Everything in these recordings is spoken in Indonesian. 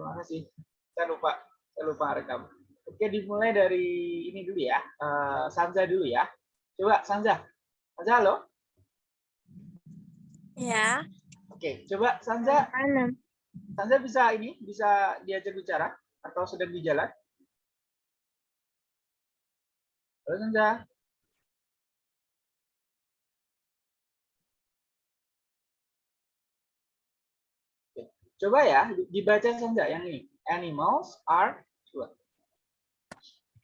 terima kasih. Saya lupa, saya lupa rekam. Oke, dimulai dari ini dulu ya. Uh, Sanza dulu ya. Coba Sanza. Sanza halo. Ya. Oke, coba Sanza. Mana? Sanza bisa ini, bisa diajak bicara atau sedang di jalan? Halo Sanza. Coba ya, dibaca saja yang ini. Animals are coba.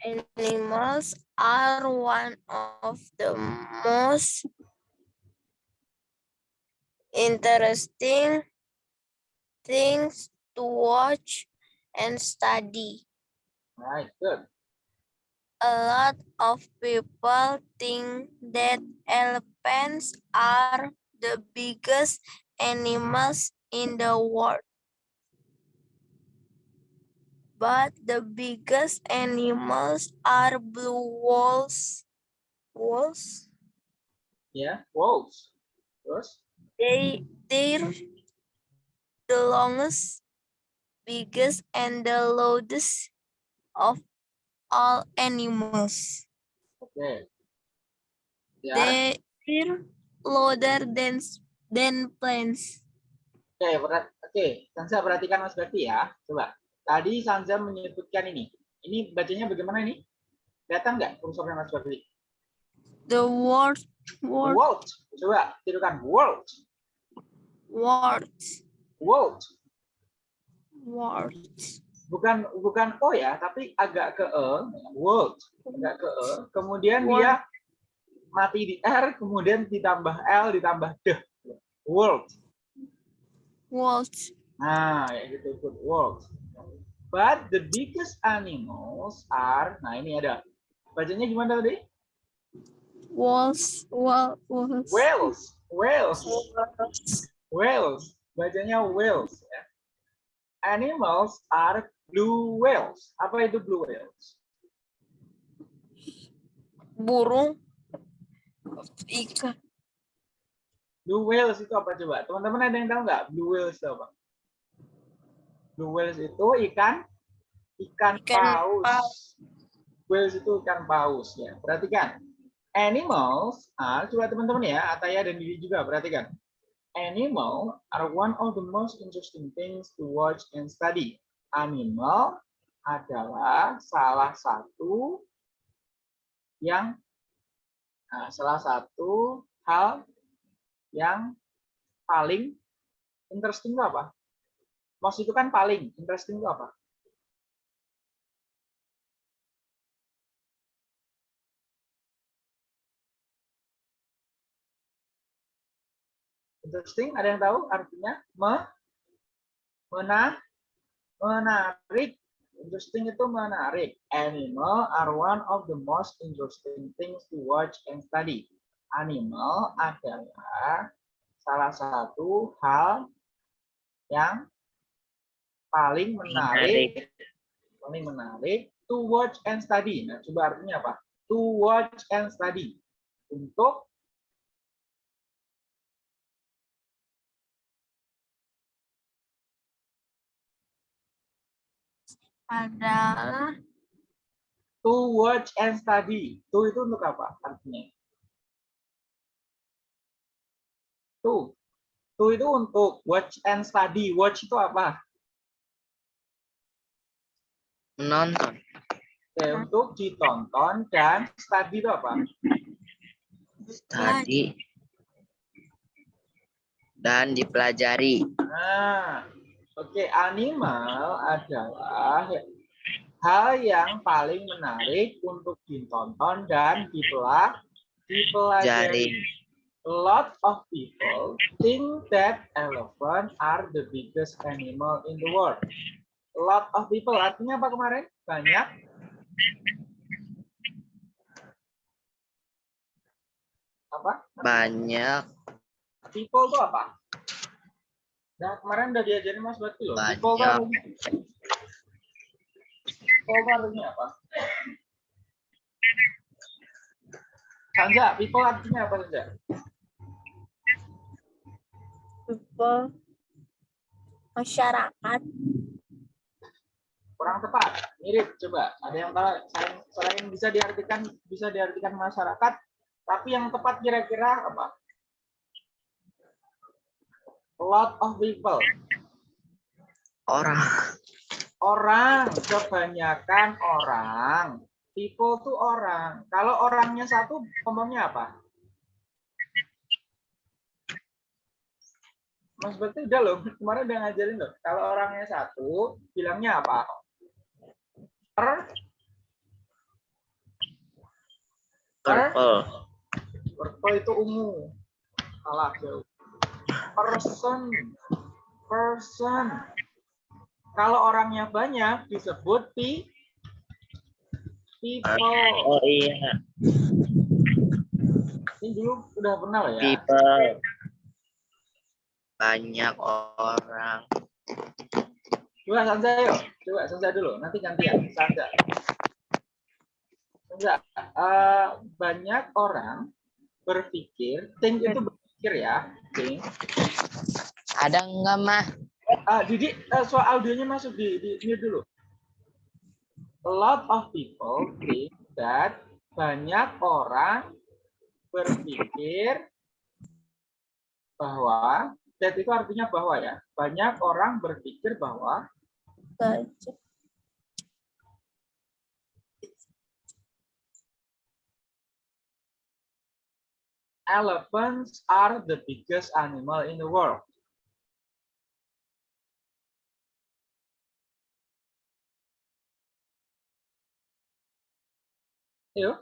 Animals are one of the most interesting things to watch and study. Right, good. A lot of people think that elephants are the biggest animals in the world. But the biggest animals are blue wolves. Wolves? Yeah, wolves. Terus? They, they're the longest, biggest, and the loudest of all animals. Okay. They, they're louder than, than planes. Oke, berat. Oke, Sanza perhatikan Mas Bakti ya. Coba. Tadi Sanza menyebutkan ini. Ini bacanya bagaimana ini? Datang nggak kursornya Mas Bakti? The world. World. world. Coba tirukan world. World. World. World. Bukan bukan o ya, tapi agak ke e. World. Agak ke e. Kemudian world. dia mati di r, kemudian ditambah l, ditambah d. World. World. Nah, ya gitu good world. But the biggest animals are, nah ini ada. Bacanya gimana tadi? Wolves, well, wolves. Whales, whales. Whales. Bacanya whales ya. Animals are blue whales. Apa itu blue whales? Burung ikan. Blue whales itu apa coba? Teman-teman ada yang tahu nggak? Blue whales itu apa? Blue whales itu ikan ikan, ikan paus. paus. Whales itu ikan paus ya. Perhatikan. Animals are coba teman-teman ya, Ataya dan Didi juga perhatikan. Animal are one of the most interesting things to watch and study. Animal adalah salah satu yang nah, salah satu hal yang paling interesting itu apa? Most itu kan paling, interesting itu apa? Interesting, ada yang tahu artinya? Me, mena, menarik. Interesting itu menarik. Animal are one of the most interesting things to watch and study animal adalah salah satu hal yang paling menarik, paling menarik to watch and study. Nah, coba artinya apa? To watch and study. Untuk adalah to watch and study. To itu untuk apa artinya? Tuh. Tuh itu untuk watch and study. Watch itu apa? Menonton. Oke, untuk ditonton dan study itu apa? Study dan dipelajari. Nah, oke, okay. animal adalah hal yang paling menarik untuk ditonton dan dipelajari. Lot of people think that elephant are the biggest animal in the world. Lot of people artinya apa kemarin? Banyak. Apa? Banyak. People itu apa? Nah, kemarin udah diajarin Mas Bati loh. Banyak. People itu People artinya apa? Sanja, people artinya apa saja? People masyarakat kurang tepat. Mirip coba. Ada yang selain, selain bisa diartikan bisa diartikan masyarakat, tapi yang tepat kira-kira apa? A lot of people. Orang. Orang, kebanyakan orang. People tuh orang. Kalau orangnya satu, ngomongnya apa? Mas Bekti udah loh, kemarin udah ngajarin loh. Kalau orangnya satu, bilangnya apa? Per Purple. Purple itu ungu. Salah jauh. Person. Person. Kalau orangnya banyak disebut pi people. Oh iya. Ini dulu udah pernah loh ya. People. Banyak orang. Coba Sansa yuk. Coba Sansa dulu. Nanti gantian. Sansa. Sansa. eh, banyak orang berpikir. Think itu berpikir ya. Think. Ada enggak, Mah? Ah, Didi, eh, soal audionya masuk di, di mute dulu. A lot of people think that banyak orang berpikir bahwa that itu artinya bahwa ya banyak orang berpikir bahwa elephants are the biggest animal in the world. Yuk,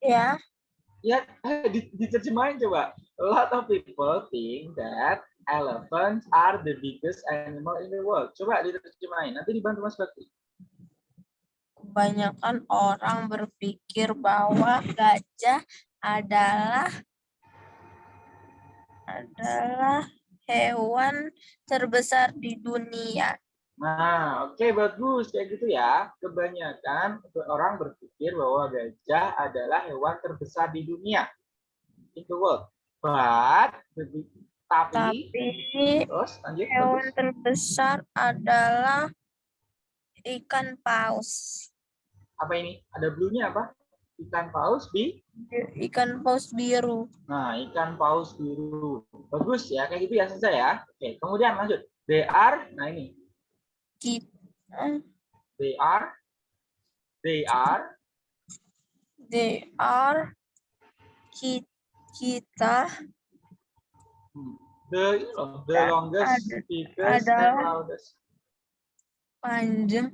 Ya. ya eh, di- diterjemahin coba. A lot of people think that elephants are the biggest animal in the world. Coba diterjemahin. Nanti dibantu Mas Bakti. Kebanyakan orang berpikir bahwa gajah adalah adalah hewan terbesar di dunia. Nah, oke bagus kayak gitu ya. Kebanyakan orang berpikir bahwa gajah adalah hewan terbesar di dunia. In the world. But, tapi, Tapi terus lanjut. hewan bagus. terbesar adalah ikan paus. Apa ini? Ada blue-nya apa? Ikan paus bi. Ikan paus biru. Nah, ikan paus biru. Bagus ya, kayak gitu ya selesai ya. Oke, kemudian lanjut. They are, nah ini. Kita, They are, they are, they are ki- kita the, oh, the longest, Ada- adalah- loudest. panjang.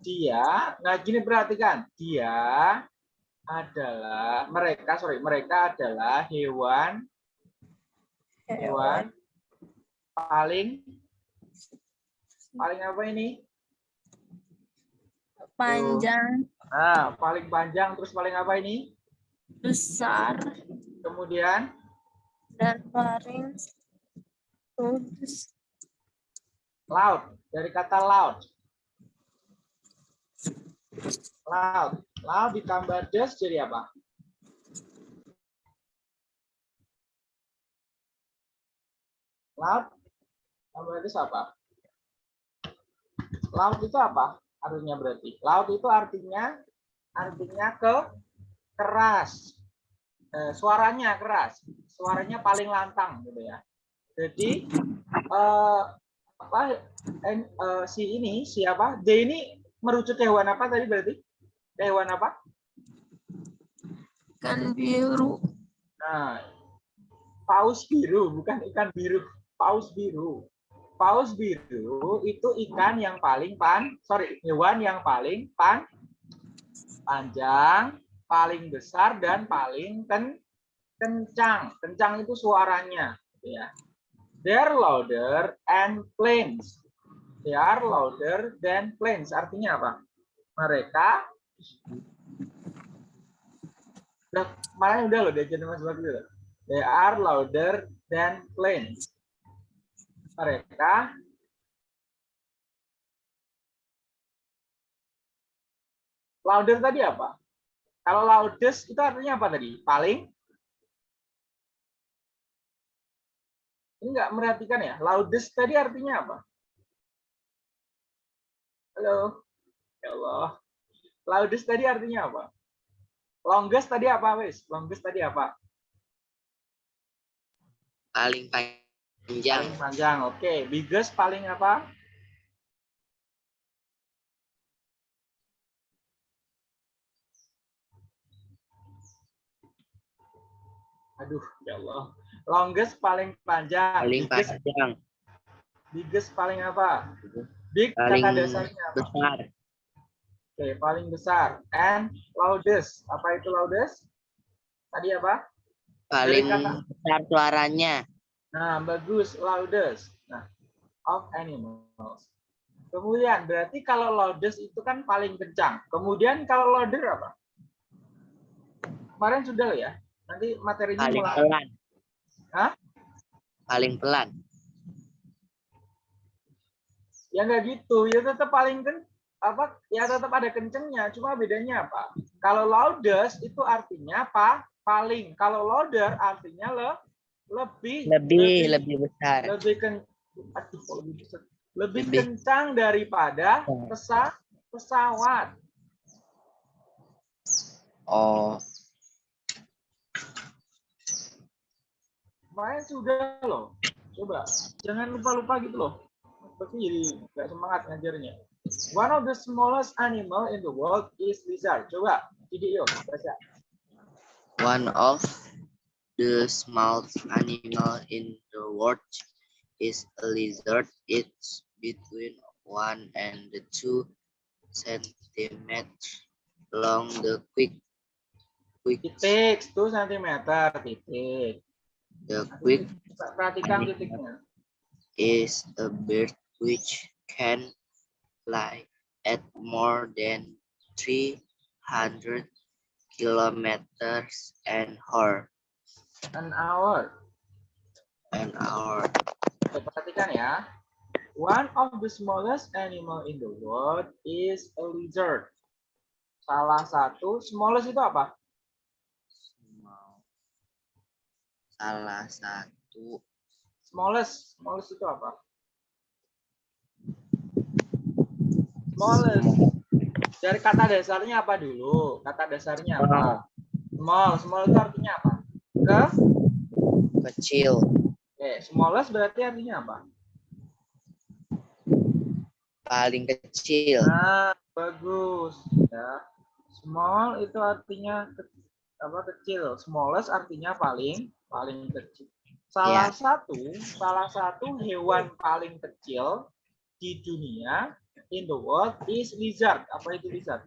Dia nah gini perhatikan. Dia adalah mereka sorry mereka adalah hewan. Hewan. Paling paling apa ini? Panjang. Nah paling panjang terus paling apa ini besar. Kemudian? Dan paling loud dari kata loud loud loud ditambah des jadi apa? Loud tambah des apa? Loud itu apa? Artinya berarti. Loud itu artinya artinya ke keras. Eh, suaranya keras. Suaranya paling lantang gitu ya. Jadi eh, apa en- eh, si ini siapa D ini merujuk ke hewan apa tadi berarti? Ke hewan apa? Ikan biru. Nah paus biru bukan ikan biru. Paus biru. Paus biru itu ikan yang paling pan sorry hewan yang paling pan panjang paling besar dan paling ken kencang. Kencang itu suaranya gitu ya. They are louder and plains they are louder than plains artinya apa? Mereka udah kemarin udah loh diajarin mas Bakti loh. they are louder than plains mereka louder tadi apa kalau loudest itu artinya apa tadi paling ini nggak merhatikan ya loudest tadi artinya apa Halo. Ya Allah. Loudest tadi artinya apa? Longest tadi apa, wis? Longest tadi apa? Paling panjang. Paling panjang. Oke. Biggest paling apa? Aduh, ya Allah. Longest paling panjang. Paling biggest, panjang. biggest paling apa? Big Paling kata dasarnya apa? besar. Oke, paling besar. And loudest. Apa itu loudest? Tadi apa? Paling kata- besar suaranya. Nah, bagus. Loudest. Nah, of animals. Kemudian, berarti kalau loudest itu kan paling kencang. Kemudian kalau louder apa? Kemarin sudah ya? Nanti materinya Paling mulai. pelan. Hah? Paling pelan. Ya nggak gitu. Ya tetap paling ken apa? Ya tetap ada kencengnya. Cuma bedanya apa? Kalau loudest itu artinya apa? Paling. Kalau louder artinya le lebih Lebih, lebih besar. lebih ken aduh lebih besar. lebih Lebih. kencang daripada pesa pesawat. Oh, Kemarin sudah loh. Coba jangan lupa-lupa gitu loh. Pasti jadi nggak semangat ngajarnya. One of the smallest animal in the world is lizard. Coba, jadi yuk baca. one of the smallest animal in the world is a lizard. It's between one and the two centimeters long. The quick, quick, Titik, 1 cm, titik. The quick Perhatikan titiknya. is a bird which can fly at more than 300 kilometers an hour. An hour. An hour. Perhatikan ya. One of the smallest animal in the world is a lizard. Salah satu, smallest itu apa? Small. Salah satu Smallest, smallest itu apa? Smallest. Dari kata dasarnya apa dulu? Kata dasarnya apa? Small, small itu artinya apa? Ke? kecil. Oke, smallest berarti artinya apa? Paling kecil. Nah, bagus. Ya. Small itu artinya ke- apa kecil. Smallest artinya paling paling kecil. Salah satu salah satu hewan paling kecil di dunia in the world is lizard. Apa itu lizard?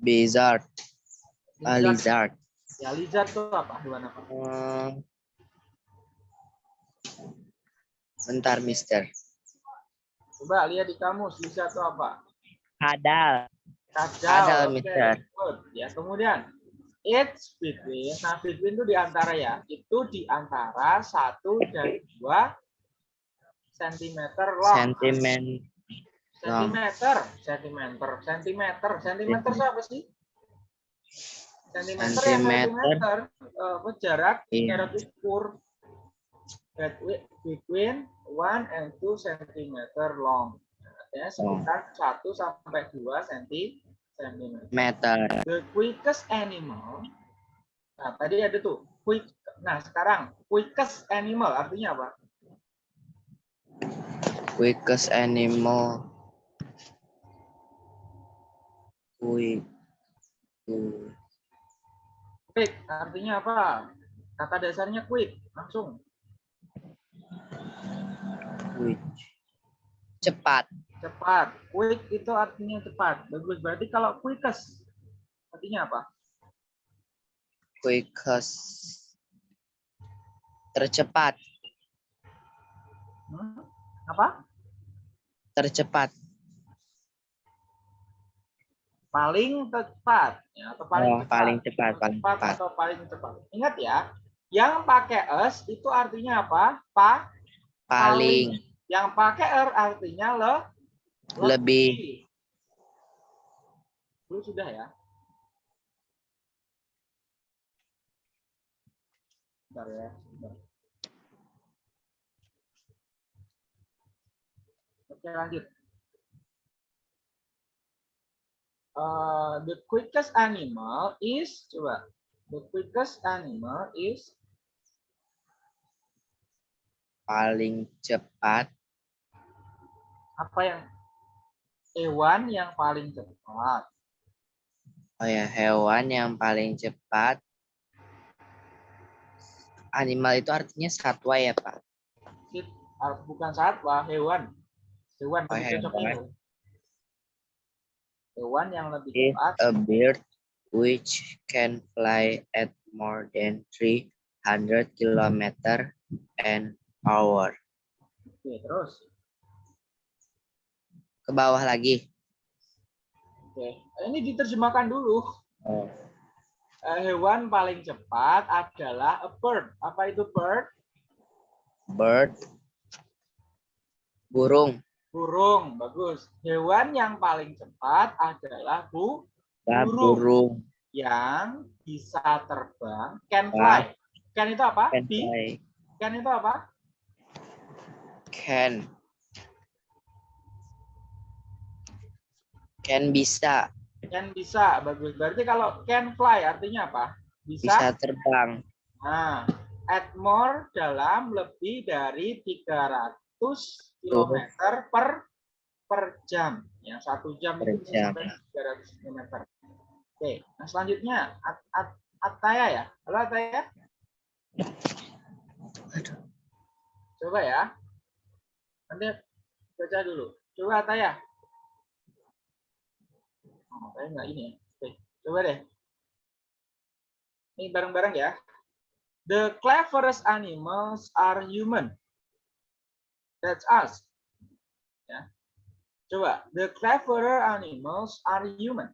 Lizard. Ah, lizard. Ya, lizard itu apa? Hewan apa? Hmm. Bentar, Mister. Coba lihat di kamus, lizard itu apa? Kadal. Kacau. Ada, Oke, Mister. good. Ya, kemudian it's between. Nah, between itu di antara ya. Itu di antara satu dan dua sentimeter long. Sentimen. sentimeter, sentimeter, sentimeter, sentimeter itu apa sih? Sentimeter Sentimeter. Eh, apa jarak Iya. jarak ukur between one and two centimeter long. Artinya sekitar 1 sampai 2 cm. Meter. The quickest animal. Nah, tadi ada tuh quick. Nah, sekarang quickest animal artinya apa? Quickest animal. Quick. Quick artinya apa? Kata dasarnya quick, langsung Quick. Cepat. Cepat. Quick itu artinya cepat. Bagus. Berarti kalau quickest artinya apa? Quickest. Tercepat. Hmm? Apa? Tercepat. Paling cepat ya atau paling Oh, cepat. paling cepat, paling cepat cepat. atau paling cepat. Ingat ya, yang pakai s itu artinya apa? Pa Paling. Yang pakai r artinya le Lebih. Lu sudah ya? Bentar ya. bentar. Oke, lanjut. Uh, the quickest animal is coba. The quickest animal is Paling cepat apa yang hewan yang paling cepat. Oh ya, hewan yang paling cepat. Animal itu artinya satwa ya, Pak? Ah, bukan satwa, hewan. Hewan. Oh, hewan. hewan. Yang lebih Is cepat. a bird which can fly at more than 300 kilometer an hour. Oke, terus. Ke bawah lagi. Oke, ini diterjemahkan dulu. Oh. Eh, hewan paling cepat adalah a bird. Apa itu bird? Bird. Burung. Burung. Bagus. Hewan yang paling cepat adalah bu Ya, Burung. burung. yang bisa terbang. Can fly. Can itu apa? Can fly. Can itu apa? Can. Can bisa. Can bisa. Bagus. Berarti kalau can fly artinya apa? Bisa terbang. Nah, at more dalam lebih dari 300 km per per jam. Ya, satu jam Per itu bisa jam. sampai 300 km. Oke, nah selanjutnya At, At, Ataya ya. Halo Ataya. Coba ya. Nanti baca dulu. Coba Ataya. Nggak ini ya. Oke, coba deh. Ini bareng-bareng ya. The cleverest animals are human. That's us. Ya. Coba, the cleverer animals are human.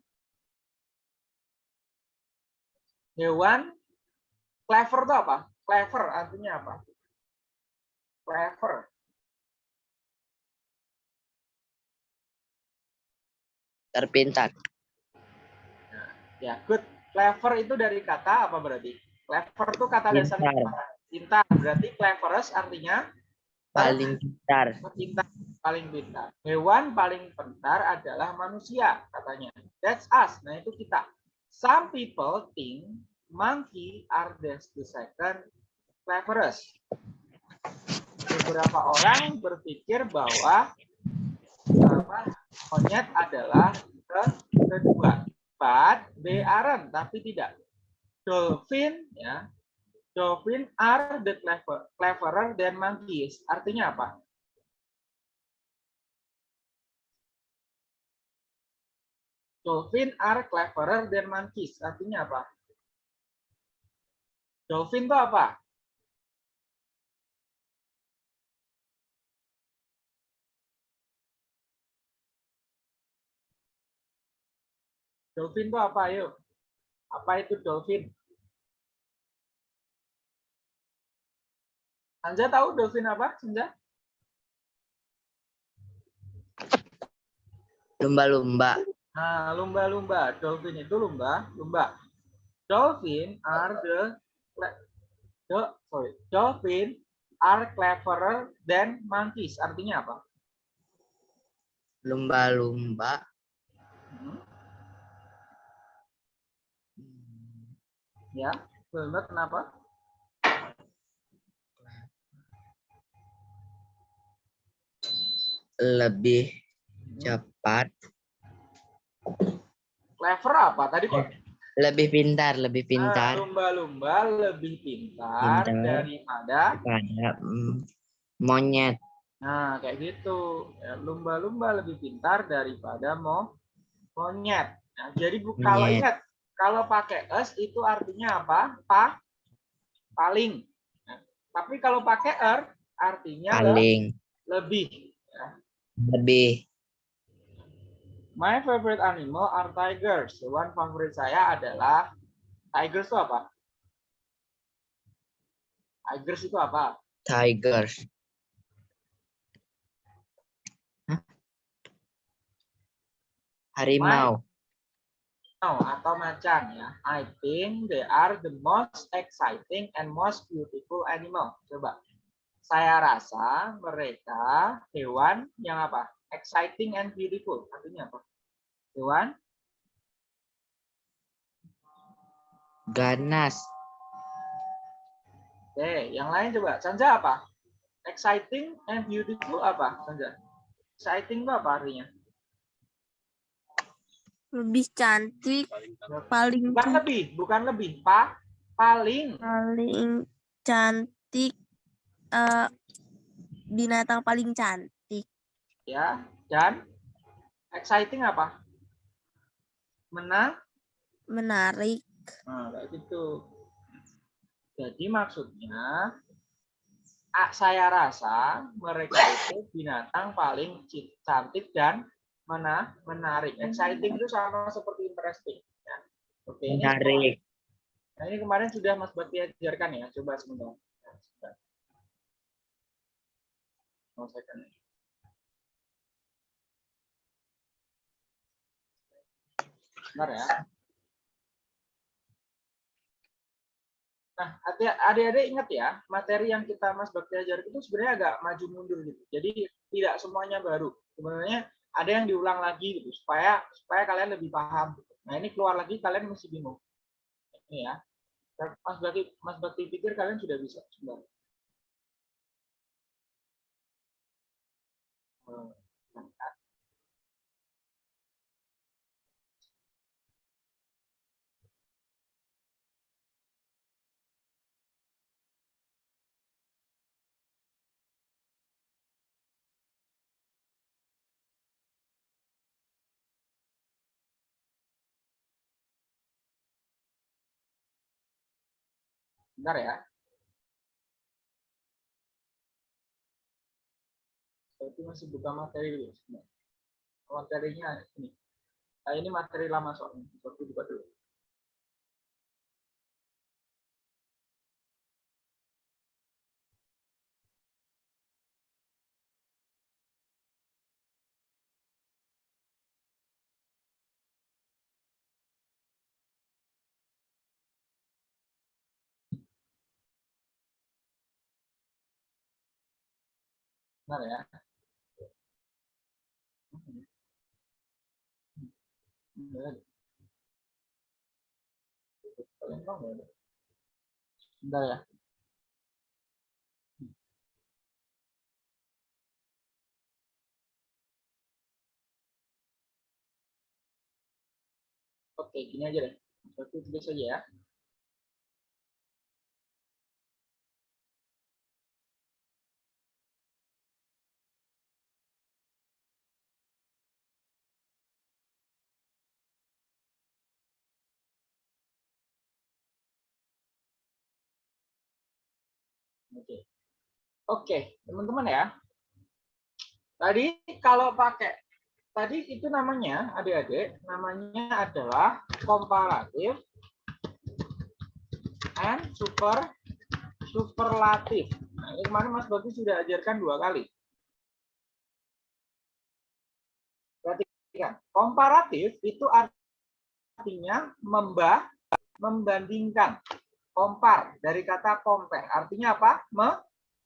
Hewan clever itu apa? Clever artinya apa? Clever. Terpintar. Ya, good. Clever itu dari kata apa berarti? Clever itu kata dasarnya Pintar. apa? Pintar. Berarti cleverest artinya Paling pintar. pintar, paling pintar. Hewan paling pintar adalah manusia, katanya. That's us. Nah, itu kita. Some people think monkey are the, the second cleverest. Beberapa orang berpikir bahwa apa, monyet adalah ke- kedua. But they aren't, tapi tidak. Dolphin, ya, Dolphin are the clever, cleverer than monkeys. Artinya apa? Dolphin are cleverer than monkeys. Artinya apa? Dolphin itu apa? Dolphin itu apa? Ayo. Apa itu dolphin? Anja tahu dolphin apa? Senja? Lumba-lumba. Nah, lumba-lumba. Dolphin itu lumba, lumba. Dolphin are the, the sorry, dolphin are cleverer than monkeys. Artinya apa? Lumba-lumba. Ya, lumba kenapa? Lebih Hmm, cepat. Clever apa? Tadi kok Lebih pintar. Lebih Ah, pintar. lumba-lumba lebih pintar, Pintar. daripada Pada mm, monyet. Nah, kayak gitu. Ya, Lumba-lumba lebih pintar daripada mo monyet. Nah, jadi kalau ingat, kalau pakai es itu artinya apa? Pa, paling. Nah, tapi kalau pakai er artinya Paling. lebih. Lebih. My favorite animal are tigers. Hewan favorit saya adalah tigers itu apa? Tigers itu apa? Tiger. Hah? Harimau. Oh, atau macan ya. I think they are the most exciting and most beautiful animal. Coba. saya rasa mereka hewan yang apa? Exciting and beautiful. Artinya apa? Hewan Ganas. Oke, yang lain coba. Sanja apa? Exciting and beautiful apa? Sanja. Exciting itu apa artinya? Lebih cantik, paling Bukan lebih, bukan lebih. Pa, paling. paling cantik eh binatang paling cantik. Ya, dan exciting apa? Menang. Menarik. Nah, kayak gitu. Jadi maksudnya saya rasa mereka itu binatang paling cantik dan mana menarik. Exciting itu sama seperti interesting. Ya. Oke, ini. Menarik. Nah, ini kemarin sudah Mas Bakti ajarkan ya. Coba sebentar. Ya, sebentar. Mau saya kan. Bentar ya. Nah, adik- adik-adik ingat ya, materi yang kita Mas Bakti ajar itu sebenarnya agak maju mundur gitu. Jadi tidak semuanya baru. Sebenarnya ada yang diulang lagi gitu supaya supaya kalian lebih paham. gitu. Nah, ini keluar lagi kalian masih bingung. Ini ya. Mas Bakti Mas Bakti pikir kalian sudah bisa. Sebentar. Hmm. Bentar ya. Tapi masih buka materi dulu. Materinya ini. Nah, ini materi lama soalnya. Seperti buka dulu. Bentar ya. Bentar. Ya. Oke, gini aja deh. Berarti tulis saja ya. Oke. Oke, teman-teman ya. Tadi kalau pakai tadi itu namanya adik-adik namanya adalah komparatif and super superlatif. Nah, ini kemarin Mas Bagus sudah ajarkan dua kali. Perhatikan, komparatif itu artinya membah membandingkan. Kompar dari kata compare. Artinya apa? Me,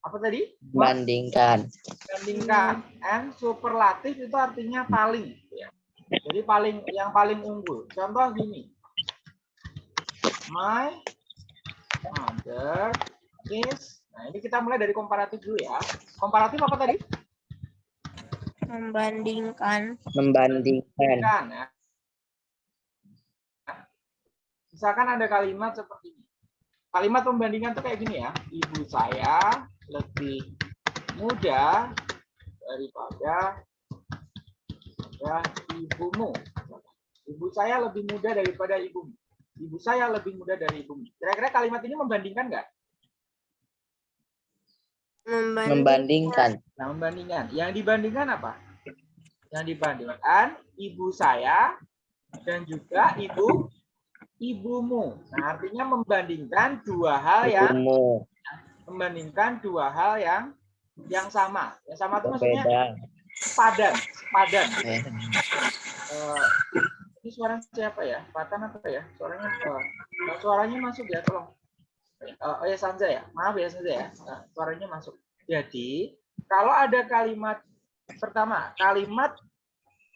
apa tadi? Bandingkan. Membandingkan. And superlatif itu artinya paling. Jadi paling yang paling unggul. Contoh gini. My mother is. Nah ini kita mulai dari komparatif dulu ya. Komparatif apa tadi? Membandingkan. Membandingkan. Kan, ya. Misalkan ada kalimat seperti ini. Kalimat pembandingan tuh kayak gini ya. Ibu saya lebih muda daripada ya, ibumu. Ibu saya lebih muda daripada ibumu. Ibu saya lebih muda dari ibumu. Kira-kira kalimat ini membandingkan nggak? Membanding, Membandingkan. Nah, membandingkan. Yang dibandingkan apa? Yang dibandingkan ibu saya dan juga ibu ibumu. Nah, artinya membandingkan dua hal yang membandingkan dua hal yang yang sama. Yang sama itu maksudnya padan, padan. Eh, Eh, ini suara siapa ya? Patan apa ya? Suaranya eh, suaranya masuk ya, tolong. Eh, oh ya Sanja ya. Maaf ya Sanja ya. Eh, suaranya masuk. Jadi, kalau ada kalimat pertama, kalimat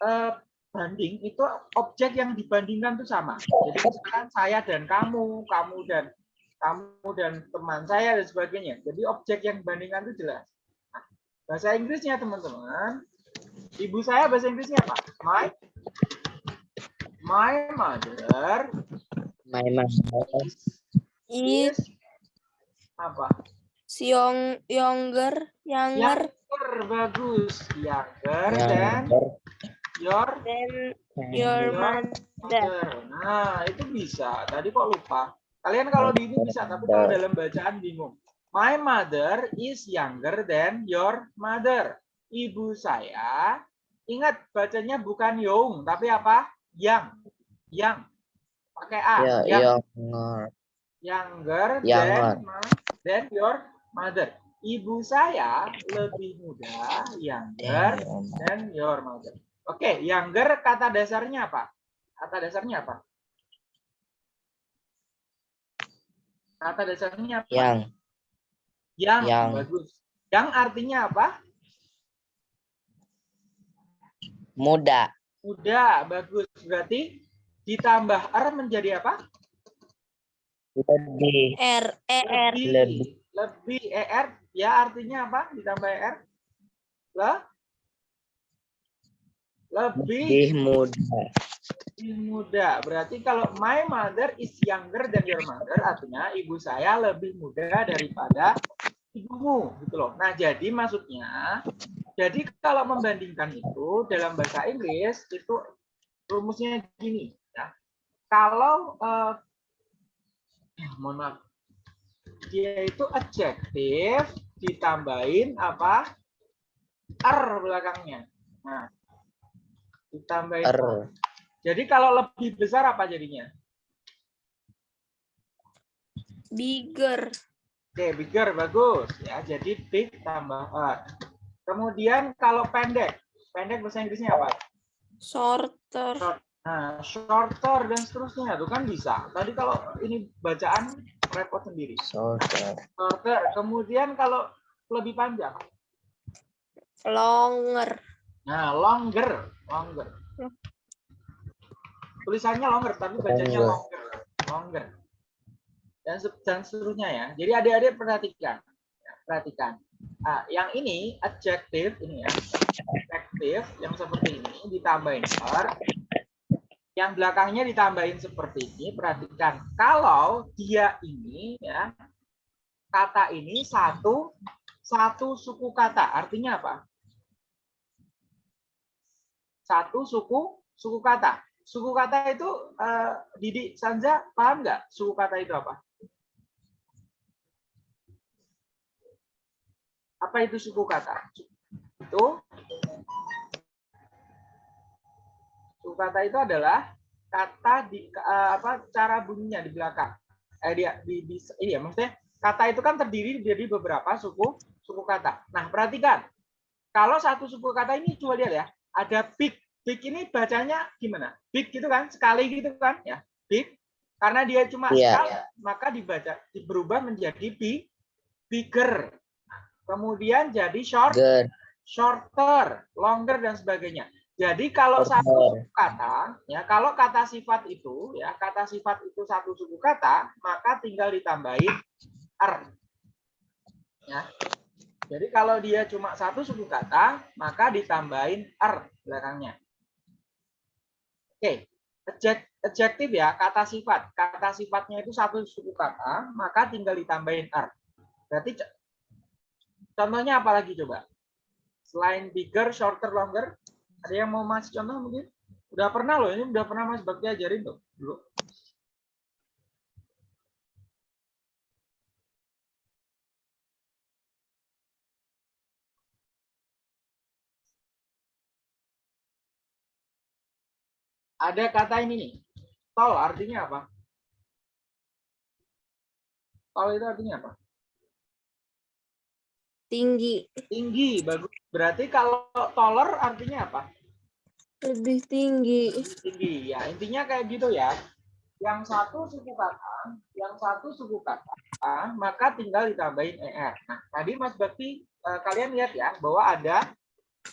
eh, banding itu objek yang dibandingkan itu sama. Jadi misalkan saya dan kamu, kamu dan kamu dan teman saya dan sebagainya. Jadi objek yang dibandingkan itu jelas. Bahasa Inggrisnya teman-teman, ibu saya bahasa Inggrisnya apa? My my mother My mother Is is apa? young, younger, younger Younger, bagus. Younger younger your than than your your mother. mother. Nah, itu bisa. Tadi kok lupa. Kalian kalau di ini bisa, tapi kalau dalam bacaan bingung. My mother is younger than your mother. Ibu saya, ingat bacanya bukan young, tapi apa? Yang. Yang. Pakai A. Ya, yang. younger. Younger Younger. than, than your mother. Ibu saya lebih muda, younger than your mother. Oke, younger kata dasarnya apa? Kata dasarnya apa? Kata dasarnya apa? Yang Yang, Yang. bagus. Yang artinya apa? muda. Muda, bagus. Berarti ditambah R menjadi apa? Lebih. R E R Lebih. Lebih. Lebih. ER, ya artinya apa? Ditambah ER? Le? Lebih. Lebih muda. lebih muda. Berarti kalau my mother is younger than your mother, artinya ibu saya lebih muda daripada ibumu, gitu loh. Nah, jadi maksudnya, jadi kalau membandingkan itu dalam bahasa Inggris itu rumusnya gini, ya. Kalau eh, mohon maaf, dia itu adjective ditambahin apa? R belakangnya. Nah, ditambahin R. jadi kalau lebih besar apa jadinya? bigger Oke, bigger bagus ya. Jadi big tambah R. Kemudian kalau pendek, pendek bahasa Inggrisnya apa? shorter Nah, shorter dan seterusnya itu kan bisa. Tadi kalau ini bacaan repot sendiri. Shorter. Shorter. Kemudian kalau lebih panjang, longer nah longer, longer. Tulisannya longer tapi bacanya Longer. longer. Dan dan seterusnya ya. Jadi adik-adik perhatikan, Ya, perhatikan. Ah, yang ini adjective ini ya, adjective yang seperti ini ditambahin R, yang belakangnya ditambahin seperti ini. Perhatikan, kalau dia ini ya kata ini satu satu suku kata, artinya apa? Satu suku suku kata. Suku kata itu eh, Didi Sanza paham nggak? Suku kata itu apa? Apa itu suku kata? Itu suku kata itu adalah kata di eh, apa cara bunyinya di belakang. Eh dia di, di iya maksudnya kata itu kan terdiri dari beberapa suku suku kata. Nah, perhatikan. Kalau satu suku kata ini coba lihat ya, ada big. Big ini bacanya gimana? Big gitu kan, sekali gitu kan ya. Big karena dia cuma Iya. sekali, maka dibaca berubah menjadi big, bigger. Kemudian jadi short, Good. shorter, longer dan sebagainya. Jadi kalau Shorter. satu suku kata, ya kalau kata sifat itu, ya kata sifat itu satu suku kata, maka tinggal ditambahin r. Ya. Jadi kalau dia cuma satu suku kata, maka ditambahin r belakangnya. Oke, adjek- adjektif ya, kata sifat. Kata sifatnya itu satu suku kata, maka tinggal ditambahin r. Berarti contohnya apa lagi coba? Selain bigger, shorter, longer, ada yang mau masih contoh mungkin? Udah pernah loh, ini udah pernah Mas Bakti ajarin tuh dulu. Ada kata ini nih, tol artinya apa? Tol itu artinya apa? tinggi Tinggi, bagus. Berarti kalau taller artinya apa? lebih tinggi tinggi ya intinya kayak gitu ya yang satu suku kata yang satu suku kata maka tinggal ditambahin er nah tadi mas Bakti eh, kalian lihat ya bahwa ada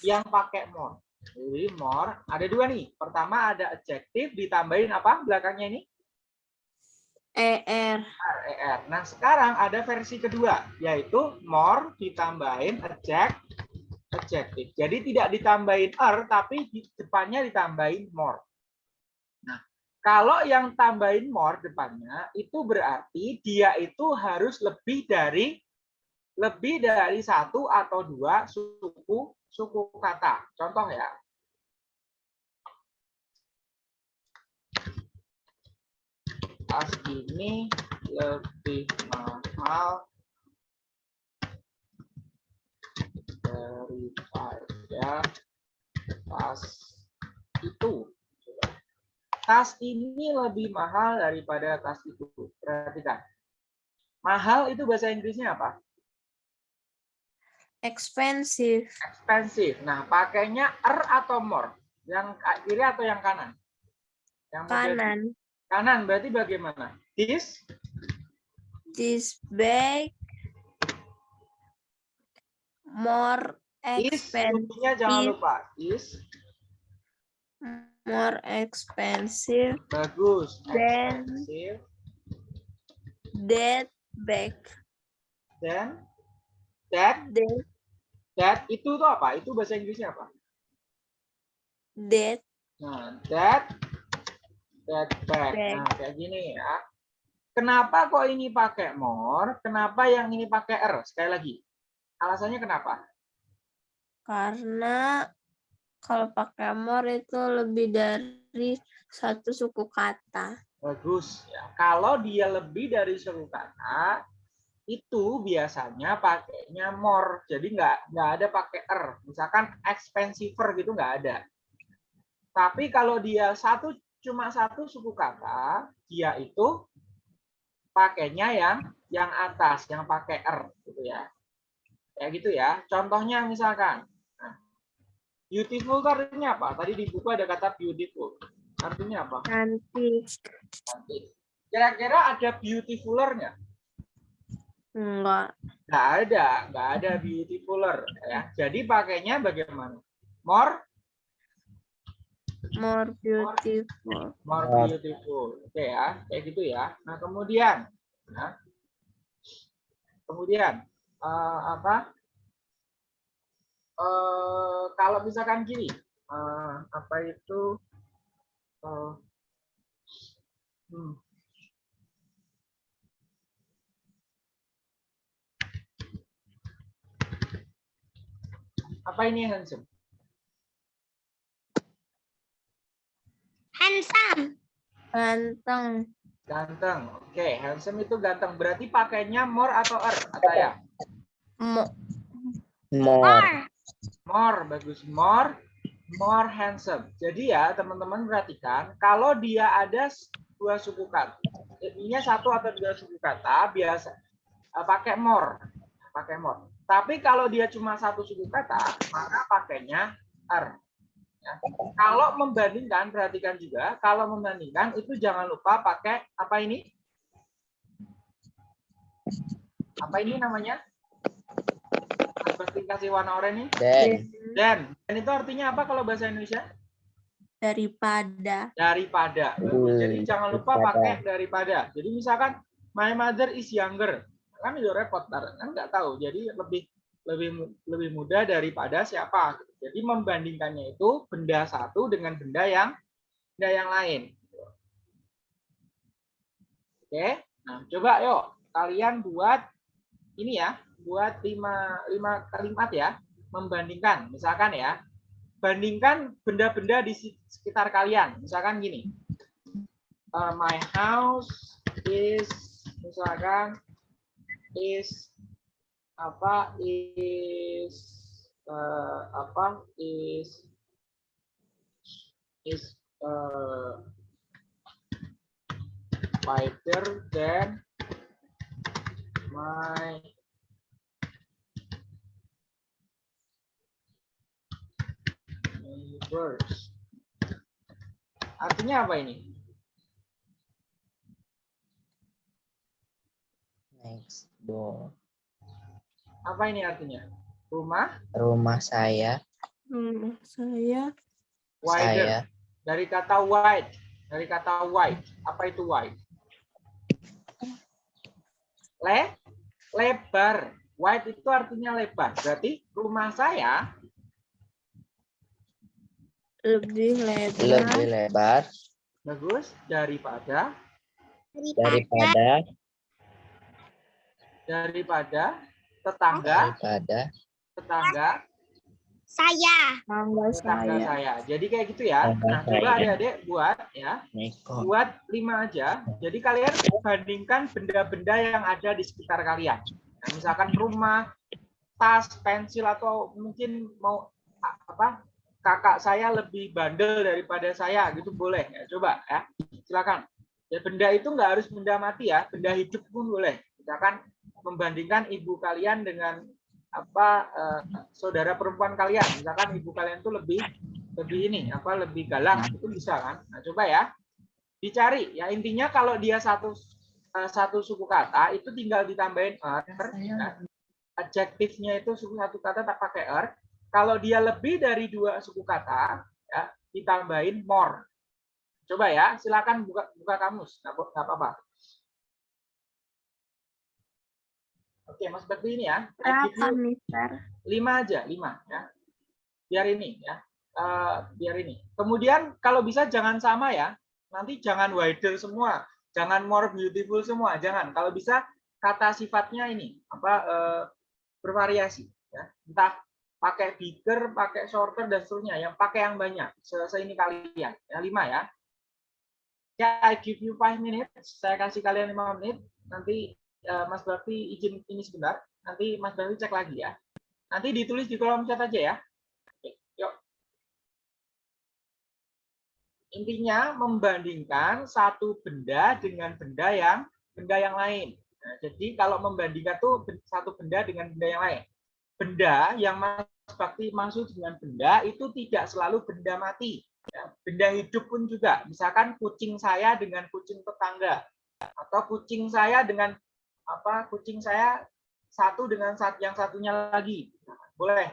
yang pakai more. Jadi more ada dua nih. Pertama ada adjective ditambahin apa belakangnya ini? ER. ER. Nah, sekarang ada versi kedua, yaitu more ditambahin adject, adjective. Jadi tidak ditambahin er, tapi di depannya ditambahin more. Nah, kalau yang tambahin more depannya, itu berarti dia itu harus lebih dari lebih dari satu atau dua suku suku kata. Contoh ya. tas ini lebih mahal daripada tas itu. Tas ini lebih mahal daripada tas itu. Perhatikan. Mahal itu bahasa Inggrisnya apa? Expensive. Expensive. Nah, pakainya er atau more? Yang kiri atau yang kanan? Yang Kanan. Kanan berarti bagaimana? This This bag more is expensive. kuncinya jangan lupa. Is More expensive bagus. Then- Expensive. that bag. Then that That that itu tuh apa? Itu bahasa Inggrisnya apa? that Nah, that that bag. Bag. Nah, kayak gini ya. Kenapa kok ini pakai more? Kenapa yang ini pakai er? Sekali lagi. Alasannya kenapa? karena kalau pakai more itu lebih dari satu suku kata. Bagus. Ya. Kalau dia lebih dari suku kata, itu biasanya pakainya more. Jadi nggak nggak ada pakai er. Misalkan expensiver gitu nggak ada. Tapi kalau dia satu cuma satu suku kata, dia itu pakainya yang yang atas, yang pakai er gitu ya. Kayak gitu ya. Contohnya misalkan nah, beautiful itu artinya apa? Tadi di buku ada kata beautiful. Artinya apa? Cantik. Cantik. Kira-kira ada beautifulernya? Enggak. Nggak ada, nggak ada beautifuler ya. Jadi pakainya bagaimana? More, More beautiful. more More. beautiful. Oke ya, kayak gitu ya. Nah kemudian, nah, kemudian eh, apa? Eh, kalau misalkan gini, eh, apa itu? eh, hmm, apa ini handsome? Handsome. Ganteng. Ganteng. Oke, handsome itu ganteng. Berarti pakainya more atau er? Ataya? Mo- More. More, bagus. More, more handsome. Jadi ya, teman-teman perhatikan, kalau dia ada dua suku kata, ini satu atau dua suku kata, biasa eh, pakai more. Pakai more. Tapi kalau dia cuma satu suku kata, maka pakainya er. Ya. Kalau membandingkan, perhatikan juga, kalau membandingkan itu jangan lupa pakai apa ini? Apa ini namanya? Seperti kasih warna oranye ini? Then. Dan, dan itu artinya apa kalau bahasa Indonesia? Daripada. Daripada. Bagus. Jadi Hmm, jangan lupa daripada. pakai daripada. Jadi misalkan my mother is younger, kan itu repot, ntar. kan nggak tahu. Jadi lebih lebih lebih mudah daripada siapa. Jadi membandingkannya itu benda satu dengan benda yang benda yang lain. Oke, nah coba yuk kalian buat ini ya, buat lima lima kalimat ya, membandingkan. Misalkan ya, bandingkan benda-benda di sekitar kalian. Misalkan gini, uh, my house is misalkan is apa is uh, apa is is uh, wider than my neighbors. Artinya apa ini? Next door. Apa ini artinya? Rumah Rumah saya. Rumah saya wider. Saya. Dari kata wide. Dari kata wide. Apa itu wide? Le, lebar. Wide itu artinya lebar. Berarti rumah saya lebih lebar Lebih lebar bagus daripada daripada daripada tetangga daripada tetangga Saya. tangga tetangga saya. saya. Jadi kayak gitu ya. Tetangga Nah, coba adik-adik buat ya. Neko. Buat lima aja. Jadi kalian bandingkan benda-benda yang ada di sekitar kalian. Nah, misalkan rumah, tas, pensil atau mungkin mau apa? Kakak saya lebih bandel daripada saya gitu boleh ya. Coba ya. Silakan. Ya, benda itu nggak harus benda mati ya, benda hidup pun boleh. Misalkan membandingkan ibu kalian dengan apa eh, saudara perempuan kalian. Misalkan ibu kalian tuh lebih lebih ini apa lebih galak itu bisa kan? Nah, coba ya. Dicari ya intinya kalau dia satu eh, satu suku kata itu tinggal ditambahin er ya. adjektifnya itu suku satu kata tak pakai er. Kalau dia lebih dari dua suku kata ya ditambahin more. Coba ya, silakan buka buka kamus, nggak apa-apa. Oke, Mas Bakti ini ya. Berapa, Mister? lima aja lima ya. Biar ini ya. Eh, biar ini. Kemudian kalau bisa jangan sama ya. Nanti jangan wider semua. Jangan more beautiful semua. Jangan. Kalau bisa kata sifatnya ini apa eh, bervariasi ya. Entah pakai bigger pakai shorter dan seterusnya. Yang pakai yang banyak selesai ini kalian ya. Lima ya. Ya I give you five minutes. Saya kasih kalian lima menit. Nanti eh, Mas Bakti izin ini sebentar nanti Mas Bakti cek lagi ya Nanti ditulis di kolom chat aja ya. Oke, yuk. Intinya membandingkan satu benda dengan benda yang benda yang lain. Nah, jadi kalau membandingkan tuh satu benda dengan benda yang lain. Benda yang Mas Bakti maksud dengan benda itu tidak selalu benda mati. Ya, benda hidup pun juga. Misalkan kucing saya dengan kucing tetangga atau kucing saya dengan apa kucing saya satu dengan sat- yang satunya lagi. Nah, Boleh.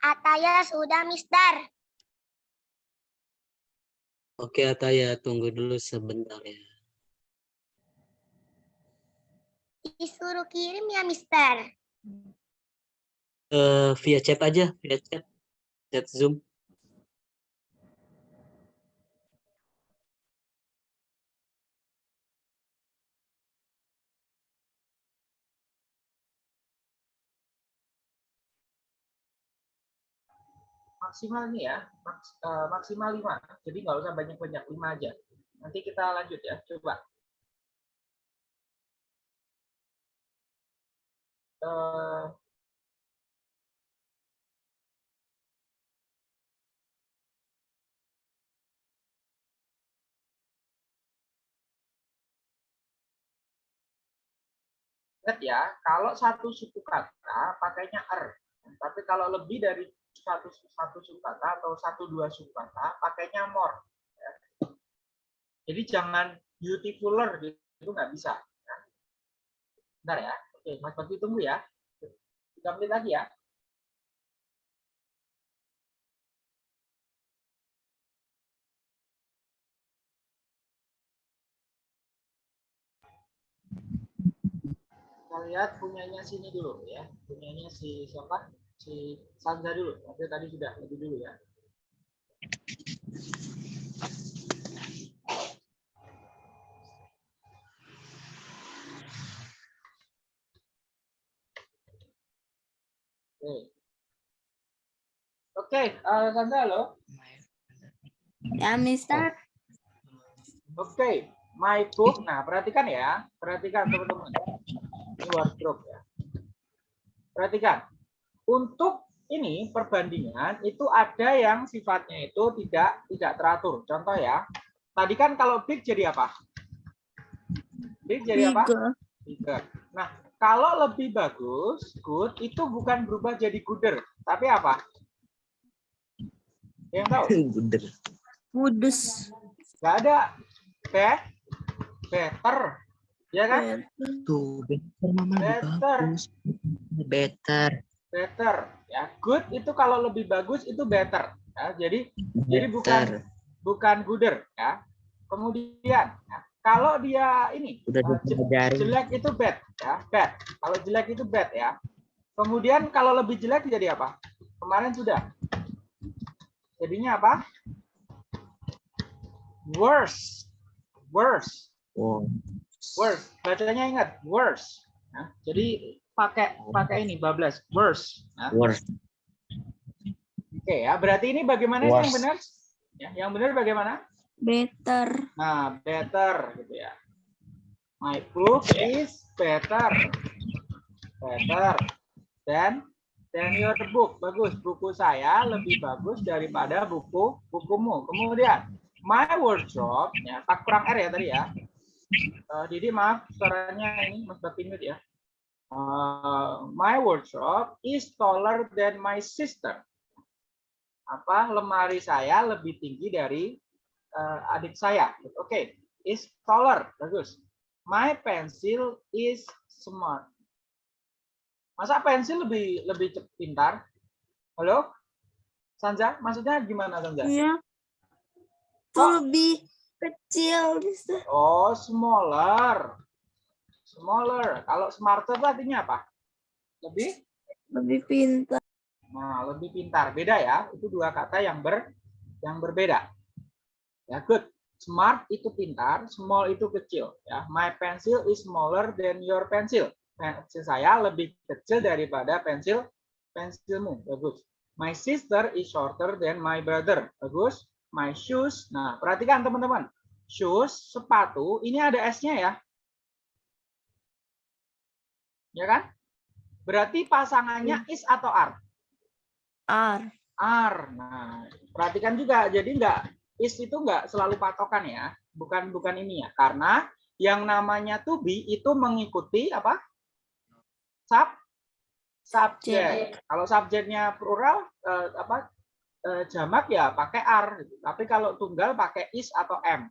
Ataya sudah, Mister. Oke Ataya, tunggu dulu sebentar ya. Disuruh kirim ya, Mister. Eh, via chat aja, via chat, chat Zoom. Maksimal nih ya maks- eh, maksimal 5 jadi nggak usah banyak-banyak 5 aja. Nanti kita lanjut ya coba. Eh, Ingat ya, kalau satu suku kata pakainya er. Tapi kalau lebih dari satu satu suku kata atau satu dua suku kata pakainya more. ya. Jadi jangan beautifuler gitu itu nggak bisa. ya. Bentar ya. Oke, Mas Bakti tunggu ya. Tiga menit lagi ya. Kita lihat punyanya sini dulu ya. Punyanya si siapa? Si Sanza dulu. Tapi tadi sudah lebih dulu ya. Oke. Oke, eh, Sandra halo. Ya, Mister. Oke, my book. Nah, perhatikan ya. Perhatikan teman-teman. Ini wardrobe ya. Perhatikan. Untuk ini perbandingan itu ada yang sifatnya itu tidak tidak teratur. Contoh ya. Tadi kan kalau big jadi apa? Big jadi apa? Tiga. Bigger. Nah, kalau lebih bagus, good itu bukan berubah jadi gooder, tapi apa? Yang tahu? Buder. Kudus. Nggak ada. Be better. Ya kan? Tuh, better mama Better. bagus. Better. Better. Ya, good itu kalau lebih bagus itu better. Ya, jadi Jadi bukan- Better. bukan gooder ya. Kemudian ya, kalau dia ini Udah eh, jelek itu bad ya, bad. Kalau jelek itu bad ya. Kemudian kalau lebih jelek jadi apa? Kemarin sudah. Jadinya apa? Worse. Worse. Wow. Worse. Bacanya ingat, worse. Ya, jadi pakai pakai ini bablas, worse. Ya. Worst. Oke ya, berarti ini bagaimana sih yang Worse. benar? Ya, yang benar bagaimana? Better. Nah, better gitu ya. My book is better. Better than than your book. Bagus, buku saya lebih bagus daripada buku bukumu. Kemudian, my wardrobe ya, tak kurang R ya tadi ya. Eh, Didi maaf suaranya ini Mas Bapinut ya. Eh, my wardrobe is taller than my sister. Apa lemari saya lebih tinggi dari eh, adik saya. Oke, is taller. Bagus. My pencil is smart. Masa pensil lebih lebih pintar? Halo? Sanja, maksudnya gimana Sanja? Iya. Itu Oh. lebih kecil, Mister. Oh, smaller. Smaller. Kalau smarter itu artinya apa? Lebih? Lebih pintar. Nah, lebih pintar. Beda ya. Itu dua kata yang ber yang berbeda. Ya, good. Smart itu pintar, small itu kecil. Ya, my pencil is smaller than your pencil. Pensil saya lebih kecil daripada pensil pensilmu. Bagus. My sister is shorter than my brother. Bagus. My shoes. Nah, perhatikan teman-teman. Shoes, sepatu, ini ada S-nya ya. Ya kan? Berarti pasangannya is atau are? R. R. Nah, perhatikan juga. Jadi enggak is itu enggak selalu patokan ya. Bukan bukan ini ya. Karena yang namanya to be itu mengikuti apa? Sub subjek. Kalau subjeknya plural eh, apa? eh, jamak ya pakai R gitu. Tapi kalau tunggal pakai is atau am.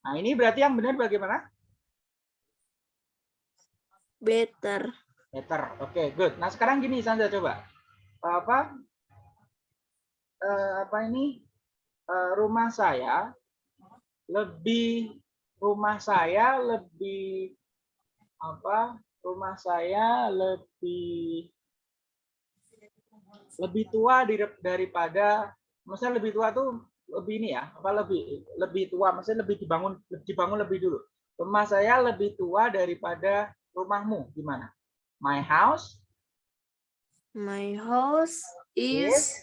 Nah, ini berarti yang benar bagaimana? Better. Better. Oke, good. Nah, sekarang gini Sandra coba. Apa eh, apa ini? Eh, rumah saya lebih rumah saya lebih apa? Rumah saya lebih lebih tua daripada maksudnya lebih tua tuh lebih ini ya, apa lebih lebih tua maksudnya lebih dibangun dibangun lebih dulu. Rumah saya lebih tua daripada rumahmu gimana? My house My house is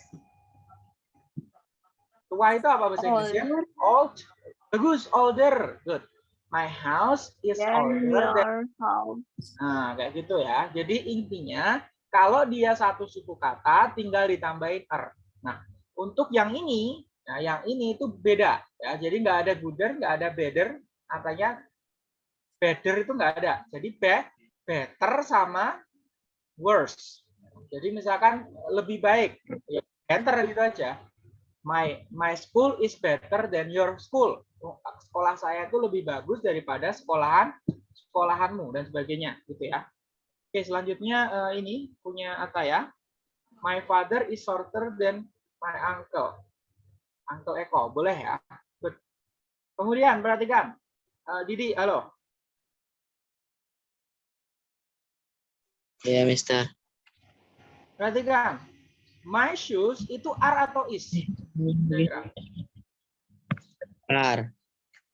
tua itu apa bahasa Inggrisnya? Old. Bagus, older. Good. My house is than older than house. Nah, kayak gitu ya. Jadi intinya kalau dia satu suku kata tinggal ditambahin er. Nah, untuk yang ini, nah yang ini itu beda ya. Jadi nggak ada gooder, nggak ada better, artinya better itu nggak ada. Jadi be, better sama worse. Jadi misalkan lebih baik, ya better gitu aja. My my school is better than your school. Sekolah saya itu lebih bagus daripada sekolahan sekolahanmu dan sebagainya gitu ya. Oke, selanjutnya eh, ini punya Ataya. My father is shorter than my uncle. Uncle Eko, boleh ya? Good. Kemudian perhatikan. Eh, Didi, halo. Ya, Mister. Perhatikan. My shoes itu are atau is? Are.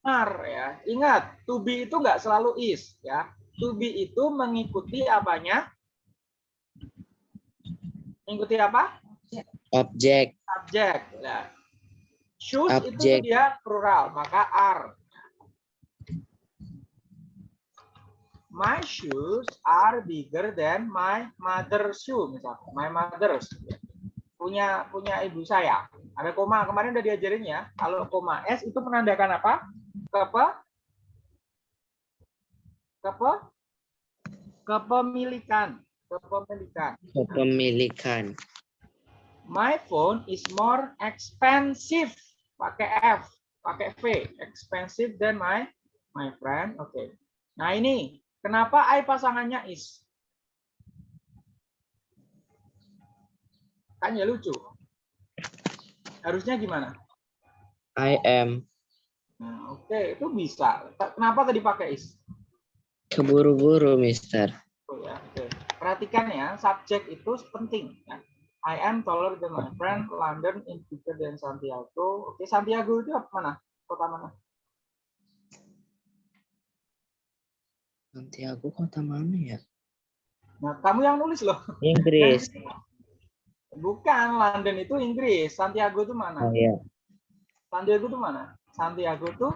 Are ya. Ingat, to be itu nggak selalu is ya. To be itu mengikuti apanya? Mengikuti apa? Objek. Subjek. Ya. Shoes itu Objek. dia plural, maka are. My shoes are bigger than my mother's shoe misalnya. My mother's punya punya ibu saya. Ada koma kemarin udah diajarin ya. Kalau koma s itu menandakan apa? Kepe kepe kepemilikan. Kepemilikan. Kepemilikan. My phone is more expensive. Pakai F, pakai V. Expensive than my my friend. Oke. Nah ini kenapa I pasangannya is? Kan ya lucu. Harusnya gimana? I am. Nah, Oke, itu bisa. Kenapa tadi pakai is? Keburu-buru, Mister. Oh, ya, oke. Perhatikan ya, subjek itu penting. Ya. I am taller than my friend. London is bigger than Santiago. Oke, Santiago itu apa mana? Kota mana? Santiago kota mana ya? Nah, kamu yang nulis loh. Inggris. Bukan, London itu Inggris. Santiago itu mana? Oh ya. Santiago itu mana? Santiago itu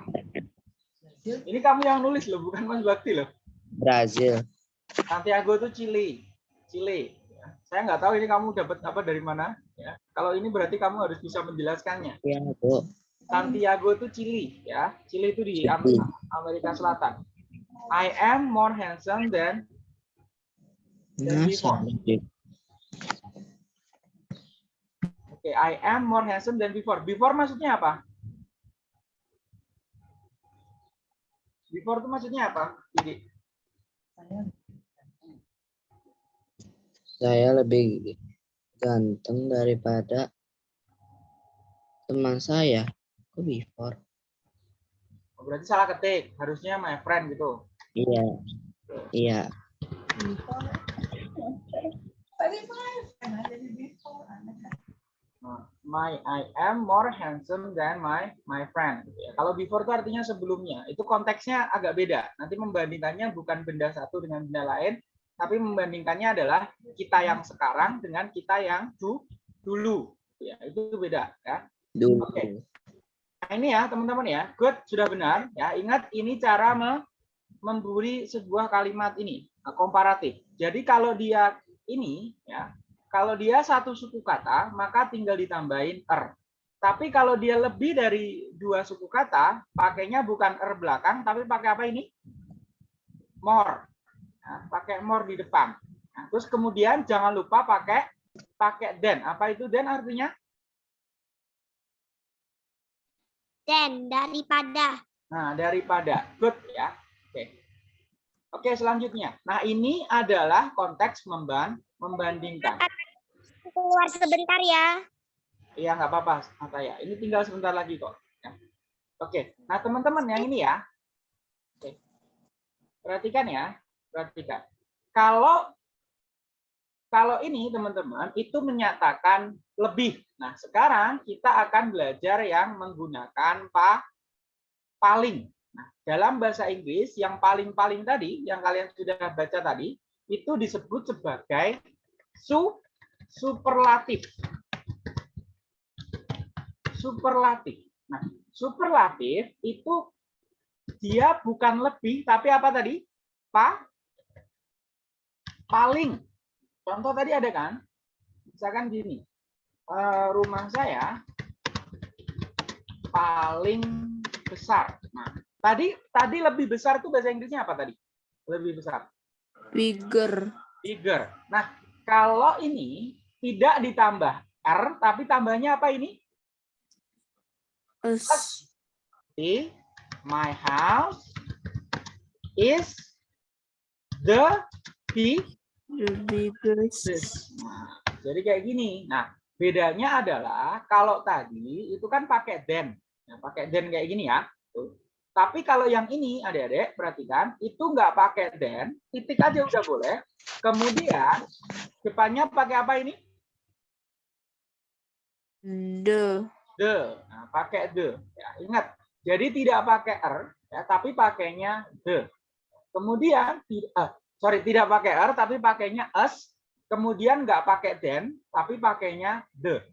ini kamu yang nulis loh, bukan Mas Bakti loh. Brazil. Santiago itu Chili. Chili. Ya. Saya nggak tahu ini kamu dapat apa dari mana. Ya. Kalau ini berarti kamu harus bisa menjelaskannya. Ya, Bu. Santiago itu Chili, ya. Chili itu di Amerika Selatan. I am more handsome than Nah, before. Oke, I am more handsome than before. Before maksudnya apa? Before itu maksudnya apa? Jadi, Saya lebih ganteng daripada teman saya. Kok before? oh, berarti salah ketik. Harusnya my friend gitu. Iya. Iya. Nah, My I am more handsome than my my friend. gitu ya. Kalau before itu artinya sebelumnya. Itu konteksnya agak beda. Nanti membandingkannya bukan benda satu dengan benda lain, tapi membandingkannya adalah kita yang sekarang dengan kita yang du- dulu. Ya, itu beda ya. Dulu. Oke. Nah, ini ya, teman-teman ya. Good, sudah benar. Ya, ingat ini cara me- memberi sebuah kalimat ini, nah, komparatif. Jadi kalau dia ini ya, kalau dia satu suku kata, maka tinggal ditambahin er. Tapi kalau dia lebih dari dua suku kata, pakainya bukan er belakang, tapi pakai apa ini? More. Nah, pakai more di depan. Nah, terus kemudian jangan lupa pakai pakai then. Apa itu then artinya? Dan daripada. Nah, daripada. Good ya. Oke. Oke, selanjutnya. Nah, ini adalah konteks memban membandingkan. Keluar sebentar ya. Iya, nggak apa-apa, Ataya. Ini tinggal sebentar lagi kok. Ya. Oke. Nah, teman-teman yang ini ya. Oke. Perhatikan ya. Perhatikan. Kalau kalau ini teman-teman itu menyatakan lebih. Nah, sekarang kita akan belajar yang menggunakan pa, paling. Dalam bahasa Inggris yang paling-paling tadi yang kalian sudah baca tadi itu disebut sebagai su superlatif. Superlatif. Nah, superlatif itu dia bukan lebih tapi apa tadi? Pa paling. Contoh tadi ada kan? Misalkan gini. eh, rumah saya paling besar. Tadi tadi lebih besar itu bahasa Inggrisnya apa tadi? Lebih besar. Bigger. Bigger. Nah, kalau ini tidak ditambah R, tapi tambahnya apa ini? Us. My house is the big The biggest. Nah, jadi kayak gini. Nah, bedanya adalah kalau tadi itu kan pakai then. Nah, pakai then kayak gini ya. Tuh. Tapi kalau yang ini, adik-adik, perhatikan, itu nggak pakai then, titik aja udah boleh. Kemudian, depannya pakai apa ini? The. The. Nah, pakai the. Ya, ingat, jadi tidak pakai er, ya, tapi pakainya the. Kemudian, eh, sorry, tidak pakai er, tapi pakainya us. Kemudian nggak pakai then, tapi pakainya the.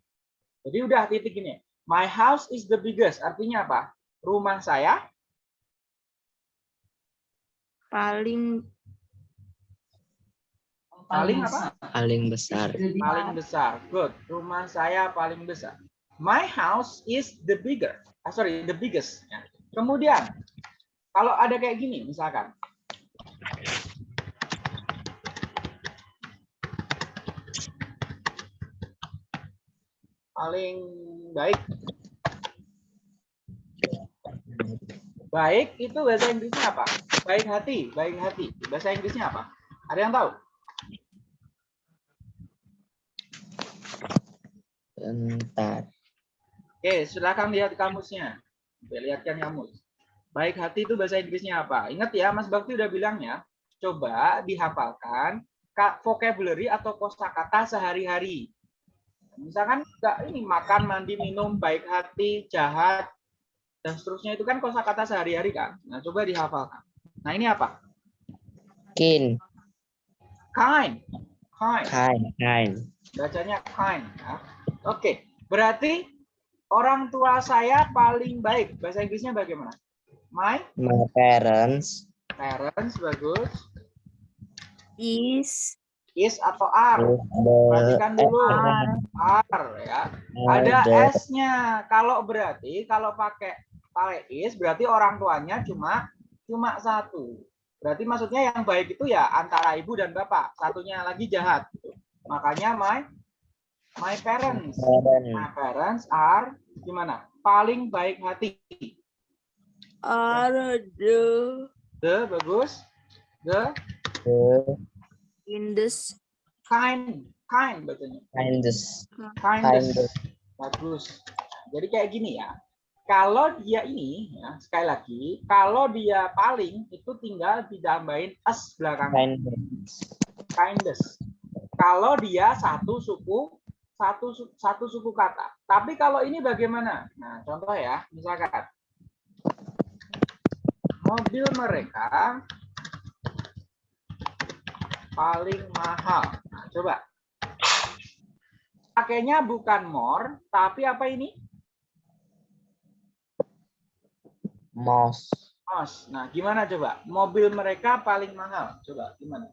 Jadi udah titik ini. My house is the biggest. Artinya apa? Rumah saya Paling paling apa? Paling besar. paling besar. Good. Rumah saya paling besar. My house is the bigger. Ah, sorry, the biggest. Ya. Kemudian, kalau ada kayak gini, misalkan. Paling baik. Baik itu bahasa Inggrisnya apa? Baik hati, baik hati. Bahasa Inggrisnya apa? Ada yang tahu? Bentar. Oke, silakan lihat kamusnya. Lihatkan kamus. Baik hati itu bahasa Inggrisnya apa? Ingat ya, Mas Bakti udah bilang ya. Coba dihafalkan ka- vocabulary atau kosakata sehari-hari. Misalkan enggak ini makan, mandi, minum, baik hati, jahat, dan seterusnya itu kan kosakata sehari-hari kan. Nah, coba dihafalkan. Nah, ini apa? Kin. Kind. Kind. Kind. Kind. Bacanya kind. ya. Oke, berarti orang tua saya paling baik. Bahasa Inggrisnya bagaimana? My My parents. parents bagus. is Is atau are? is Perhatikan dulu. are Are ya. Ada S-nya. Kalau berarti kalau pakai pakai is berarti orang tuanya cuma cuma satu. Berarti maksudnya yang baik itu ya antara ibu dan bapak. Satunya lagi jahat. Makanya my my parents. My parents are gimana? Paling baik hati. are the The bagus. The in this kind kind bacanya. Kindest. Kindest. Kindest. Bagus. Jadi kayak gini ya. Kalau dia ini, ya, sekali lagi, kalau dia paling itu tinggal ditambahin s belakangnya. Kindest. Kindest. Kalau dia satu suku, satu satu suku kata. Tapi kalau ini bagaimana? Nah, contoh ya, misalkan mobil mereka paling mahal. Nah, coba. Pakainya bukan more, tapi apa ini? Mouse. Os. Nah, gimana coba? Mobil mereka paling mahal. Coba gimana?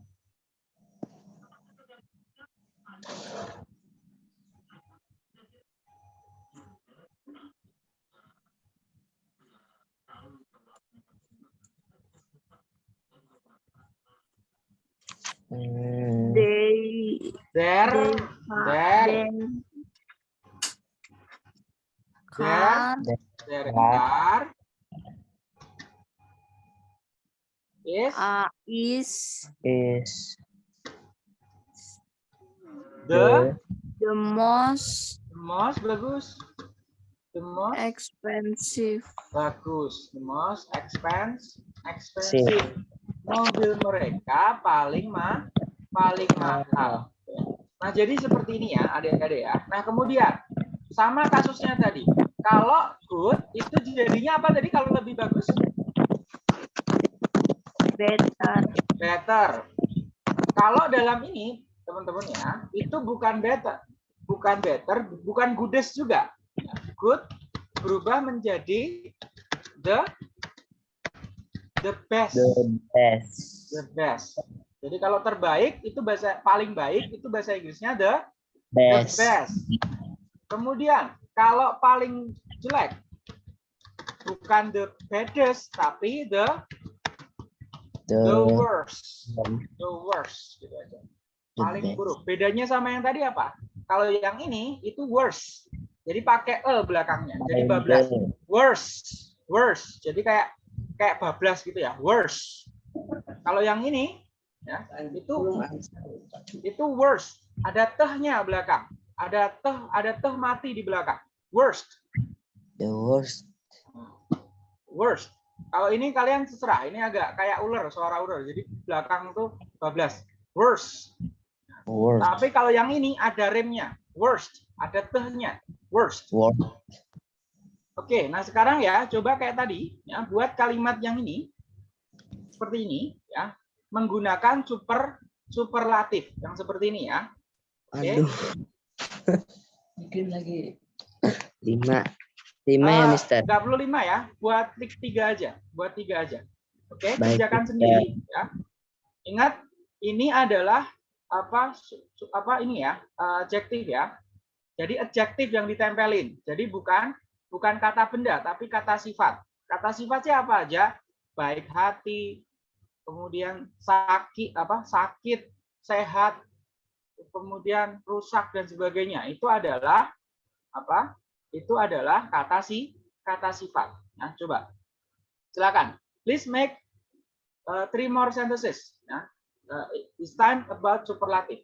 Hmm, they There, they there, car there are is uh, is is the the most most bagus. The most expensive bagus. The most expense, expensive. Mobil mereka paling mah paling mahal. Nah, jadi seperti ini ya, adik-adik ya. Nah, kemudian sama kasusnya tadi. Kalau good itu jadinya apa tadi kalau lebih bagus? Better Better. Kalau dalam ini, teman-teman ya, itu bukan better. Bukan better, bukan goodest juga. Good berubah menjadi the the best. the best. The best. Jadi kalau terbaik itu bahasa paling baik itu bahasa Inggrisnya the Best. the best. Kemudian kalau paling jelek bukan the baddest tapi the The, the worst. the The worst gitu aja. Paling best. buruk. Bedanya sama yang tadi apa? Kalau yang ini itu worst. Jadi pakai e belakangnya. Jadi bablas. Worst. Worst. Jadi kayak kayak bablas gitu ya. Worst. Kalau yang ini ya itu itu worst. Ada tehnya belakang. Ada teh ada teh mati di belakang. Worst. The worst. Worst. Kalau ini kalian terserah, ini agak kayak ular, suara ular. Jadi belakang tuh 12. Worst. Worst. Tapi kalau yang ini ada remnya. Worst. Ada tehnya. Worst. Worst. Oke, nah sekarang ya coba kayak tadi ya buat kalimat yang ini seperti ini ya menggunakan super superlatif yang seperti ini ya. Oke. Aduh. Bikin lagi. Lima. Lima ya, Ah, Mister. nggak perlu lima ya, buat klik tiga aja, buat tiga aja. Oke, Baik, kerjakan Mister. sendiri ya. Ingat, ini adalah apa apa ini ya adjektif ya. Jadi adjektif yang ditempelin. Jadi bukan bukan kata benda, tapi kata sifat. Kata sifatnya apa aja? Baik hati, kemudian sakit apa sakit, sehat, kemudian rusak dan sebagainya. Itu adalah apa? Itu adalah kata si kata sifat. Nah, coba. Silakan. Please make uh, three more sentences. Ya. Uh, it's time about superlative.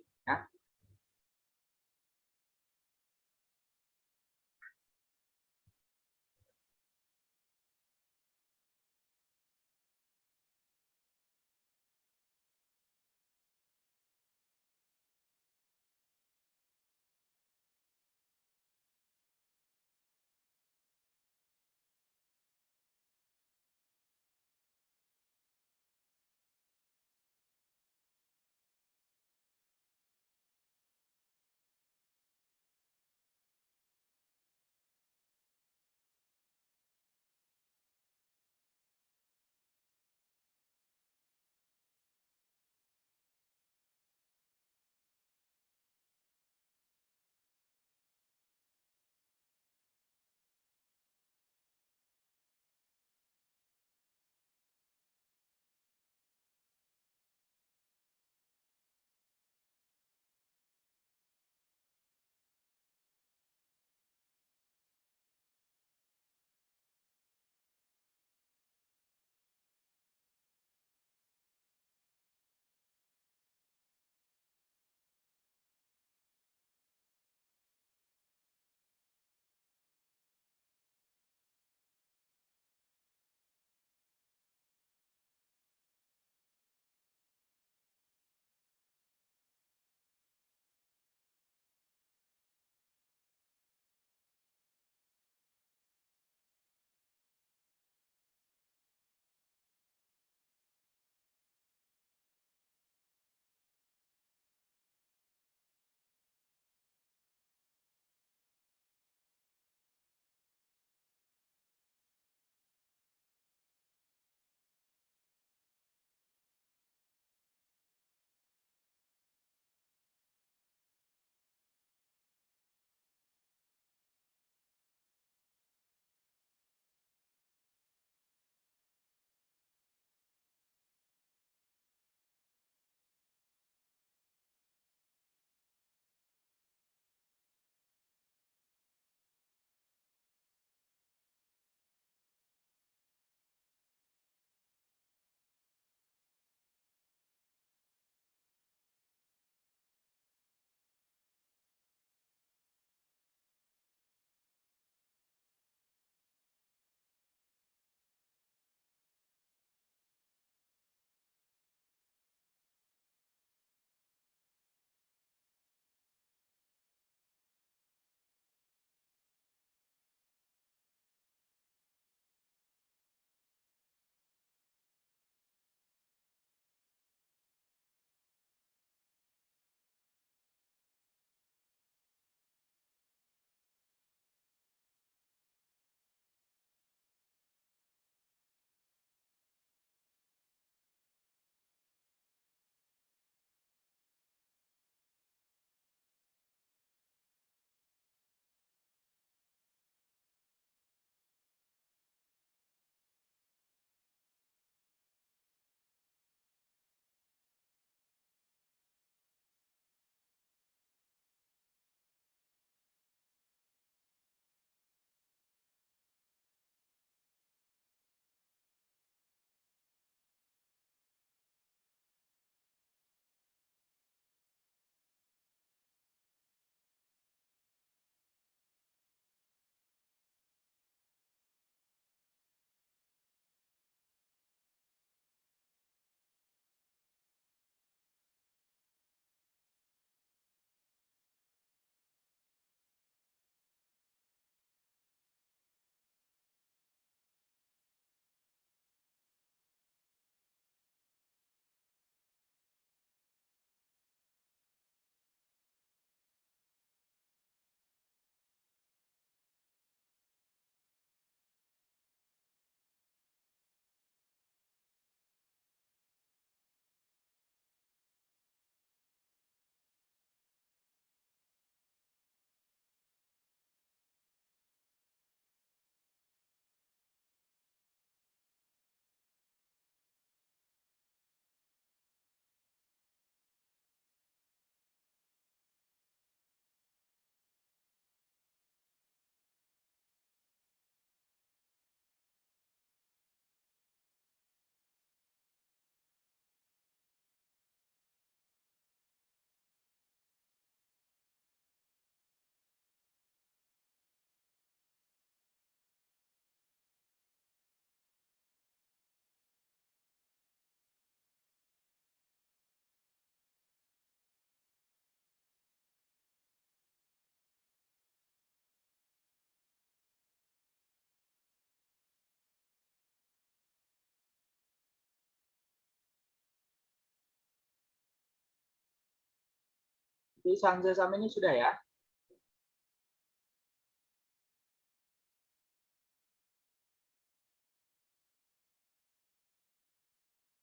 Di Sanza sama ini sudah ya.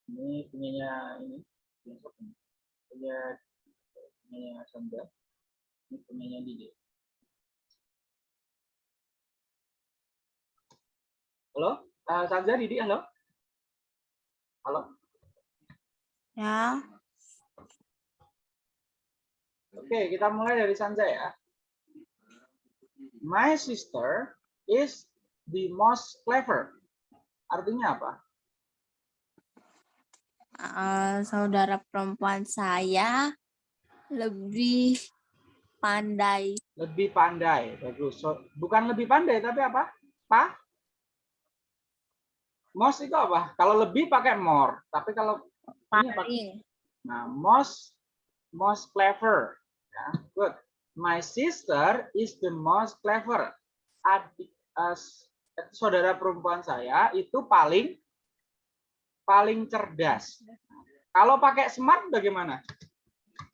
Ini punyanya ini punya punyanya Sanza. Ini punyanya Didi. Halo, uh, Sanza, Didi, halo. Halo. Ya. Oke, kita mulai dari Sanza ya. My sister is the most clever. Artinya apa? Eh, saudara perempuan saya lebih pandai. Lebih pandai. Bagus. So, bukan lebih pandai, tapi apa? Pa? Most itu apa? Kalau lebih pakai more. Tapi kalau ini pakai Paling. Nah, most most clever. Ya, good. My sister is the most clever. Adik as saudara perempuan saya itu paling paling cerdas. Kalau pakai smart bagaimana?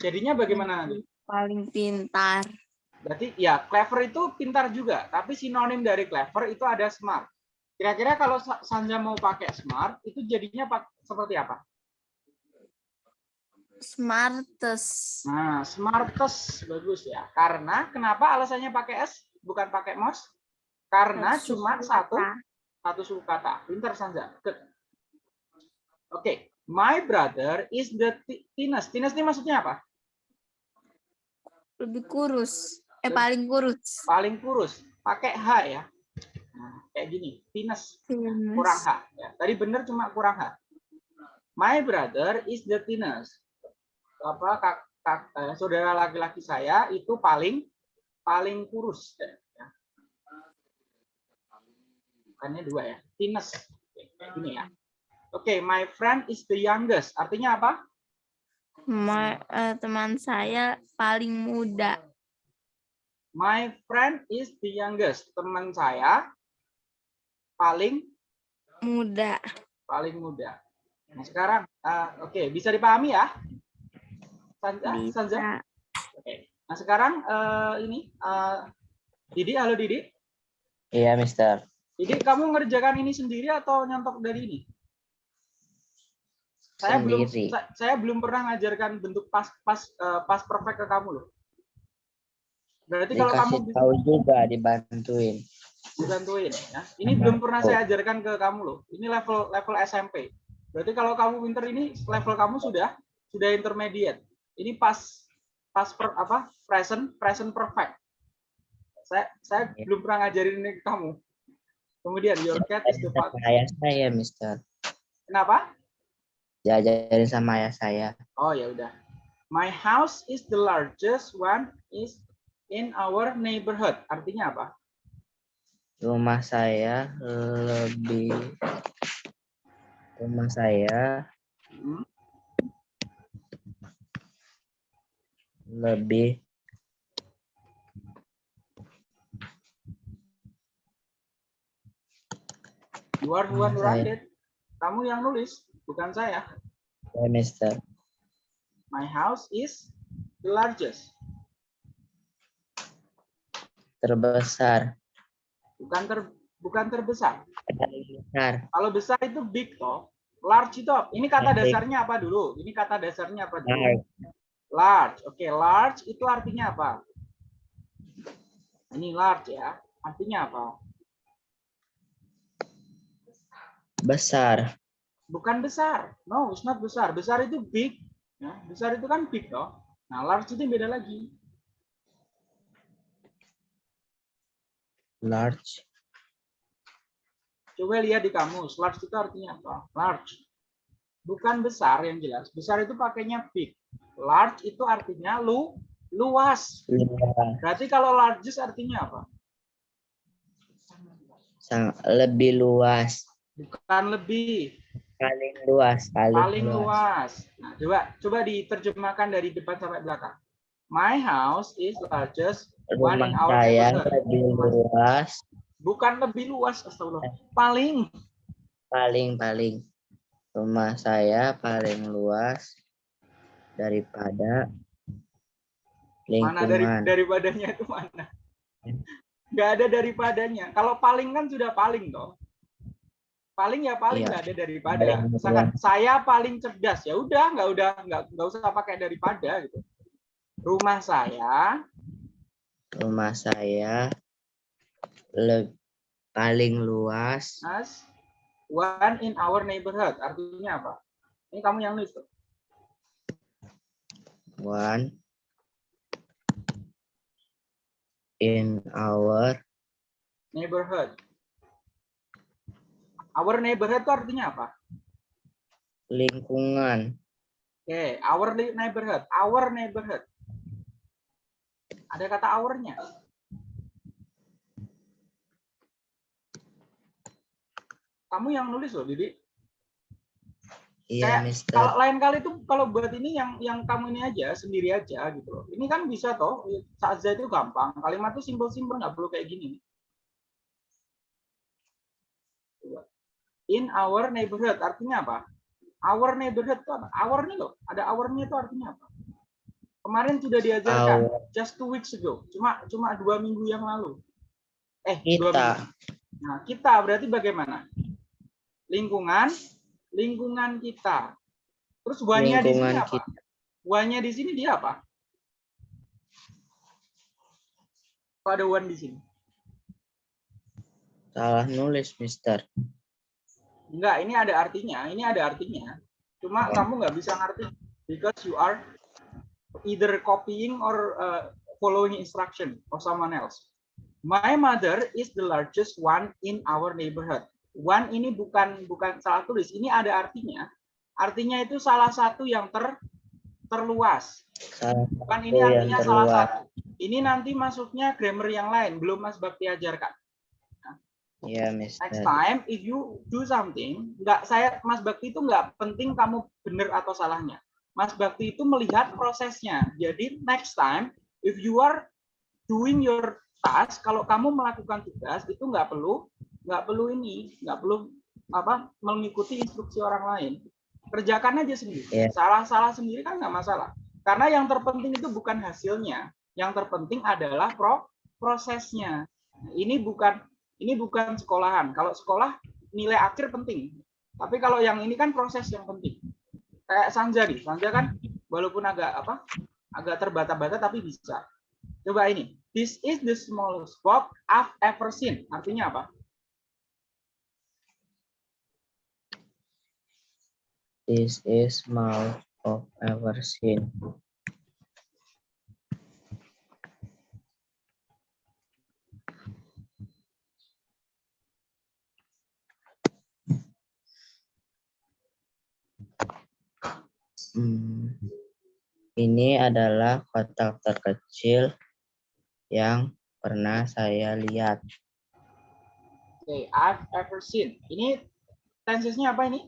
Jadinya bagaimana nanti? Paling pintar. Berarti ya clever itu pintar juga, tapi sinonim dari clever itu ada smart. Kira-kira kalau Sa- Sanja mau pakai smart itu jadinya seperti apa? Smartest. Nah, smartest bagus ya. Karena kenapa alasannya pakai S bukan pakai mouse? Karena Satu cuma suku satu satu suku kata. Pinter Sanja. Good. Oke, my brother is the thi- thinnest. Thinnest ini maksudnya apa? Lebih kurus. Eh paling kurus. Paling kurus. Pakai H ya. Nah, kayak gini, thinnest kurang H. Ya. Tadi bener cuma kurang H. My brother is the thinnest. Apa kak, kak- eh, saudara laki-laki saya itu paling paling kurus. Ya. Bukannya dua ya, Kayak gini ya. Oke, my friend is the youngest. Artinya apa? Ma- eh, teman saya paling muda. My friend is the youngest. Teman saya paling Muda. paling muda. Nah, sekarang eh, oke, bisa dipahami ya? Sanja, Sanja? Bisa. Oke. Nah, sekarang eh, ini eh, Didi, halo Didi. Iya, Mister. Didi, kamu ngerjakan ini sendiri atau nyontok dari ini? Saya belum Sendiri. sa- saya belum pernah ngajarkan bentuk pas pas eh, pas perfect ke kamu loh. Berarti kalau kamu tahu juga, dibantuin. dibantuin ya. Ini belum pernah saya ajarkan ke kamu loh. Ini level level SMP. Berarti kalau kamu pinter ini level kamu sudah sudah intermediate. Ini pas pas per, apa? present present perfect. Saya saya Ya. belum pernah ngajarin ini ke kamu. Kemudian your cat is the fat. ayah saya, Mister. Kenapa? Diajarin sama ayah saya. Oh ya udah. My house is the largest one is in our neighborhood. Artinya apa? Rumah saya lebih rumah saya Hmm, lebih Saya. write it. Kamu yang nulis, bukan saya. ya, Mister. My house is the largest. Terbesar. Bukan ter bukan terbesar. Besar. Kalau besar itu big toh. Large itu? Ini kata Big. dasarnya apa dulu? Ini kata dasarnya apa dulu? Large. Large. Oke, large itu artinya apa? Ini large ya. Artinya apa? Besar. Bukan besar. No, it's not besar. Besar itu big. Ya, besar itu kan big toh. Nah, large itu beda lagi. Large. Coba lihat di kamus. Large itu artinya apa? Large. Bukan besar yang jelas. Besar itu pakainya big. Large itu artinya lu luas. Luas. Berarti kalau largest artinya apa? Sang, lebih luas. Bukan lebih, Paling luas. Paling, paling luas. luas. Nah, coba coba diterjemahkan dari depan sampai belakang. My house is largest Rumah saya lebih luas. Bukan lebih luas, astagfirullah. Paling Paling paling. Rumah saya paling luas daripada Mana dari lingkungan, daripadanya itu mana? Nggak ada daripadanya. Kalau paling kan sudah paling toh. Paling ya paling Iya. nggak ada daripada. Paling, Misalkan saya paling cerdas ya udah nggak udah nggak nggak usah pakai daripada gitu. Rumah saya rumah saya le- paling luas as one in our neighborhood. Artinya apa? Ini kamu yang nulis tuh. One in our Neighborhood. Our neighborhood itu artinya apa? lingkungan Oke, our li- neighborhood, our neighborhood. Ada kata our-nya. Kamu yang nulis loh, Didi. Iya Kayak Mister Kalau lain kali tuh kalau buat ini yang yang kamu ini aja sendiri aja gitu loh. Ini kan bisa toh. Saat itu gampang. Kalimat tuh simpel-simpel nggak perlu kayak gini. In our neighborhood artinya apa? Our neighborhood itu apa? Our nih loh. Ada our-nya itu artinya apa? Kemarin sudah diajarkan. Our. just two weeks ago. Cuma cuma dua minggu yang lalu. Eh, dua kita minggu. Nah, kita berarti bagaimana? Lingkungan, lingkungan kita. Terus one-nya di sini apa? One-nya di sini dia apa? Kok ada one di sini? salah nulis Mister Enggak, ini ada artinya. Ini ada artinya. Cuma kamu nggak bisa ngerti because you are either copying or uh, following instruction of someone else. My mother is the largest one in our neighborhood. One ini bukan bukan salah tulis. Ini ada artinya. Artinya itu salah satu yang ter terluas. Bukan ini artinya salah satu. Ini nanti masuknya grammar yang lain. Belum Mas Bakti ajarkan. iya next Mister time if you do something nggak saya Mas Bakti itu nggak penting kamu benar atau salahnya Mas Bakti itu melihat prosesnya jadi next time if you are doing your task kalau kamu melakukan tugas itu nggak perlu nggak perlu ini nggak perlu apa mengikuti instruksi orang lain kerjakan aja sendiri Iya. salah-salah sendiri kan nggak masalah karena yang terpenting itu bukan hasilnya yang terpenting adalah pro prosesnya ini bukan ini bukan sekolahan. Kalau sekolah nilai akhir penting. Tapi kalau yang ini kan proses yang penting. Kayak Sanja nih. Sanja kan walaupun agak apa? Agak terbata-bata tapi bisa. Coba ini. This is the smallest box I've ever seen. Artinya apa? This is mouth of ever seen Hmm, ini adalah kotak terkecil yang pernah saya lihat. Oke, I've ever seen. Ini tensesnya apa ini?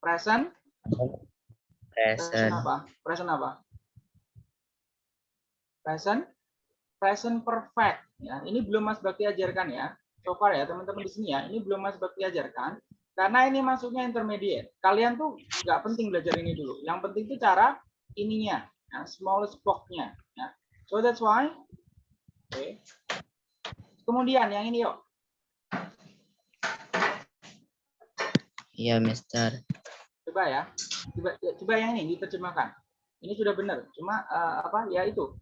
Present. Present Present. apa? Present apa? Present. Present perfect. Ya, ini belum Mas Bakti ajarkan ya. So far ya teman-teman di sini ya. Ini belum Mas Bakti ajarkan. Karena ini masuknya intermediate. Kalian tuh nggak penting belajar ini dulu. Yang penting itu cara ininya, ya, smallest box-nya. Ya. So that's why. Oke. Kemudian yang ini yuk. Iya, Mister. Coba ya. Coba, coba yang ini diterjemahkan. Ini sudah benar. Cuma eh, apa ya itu.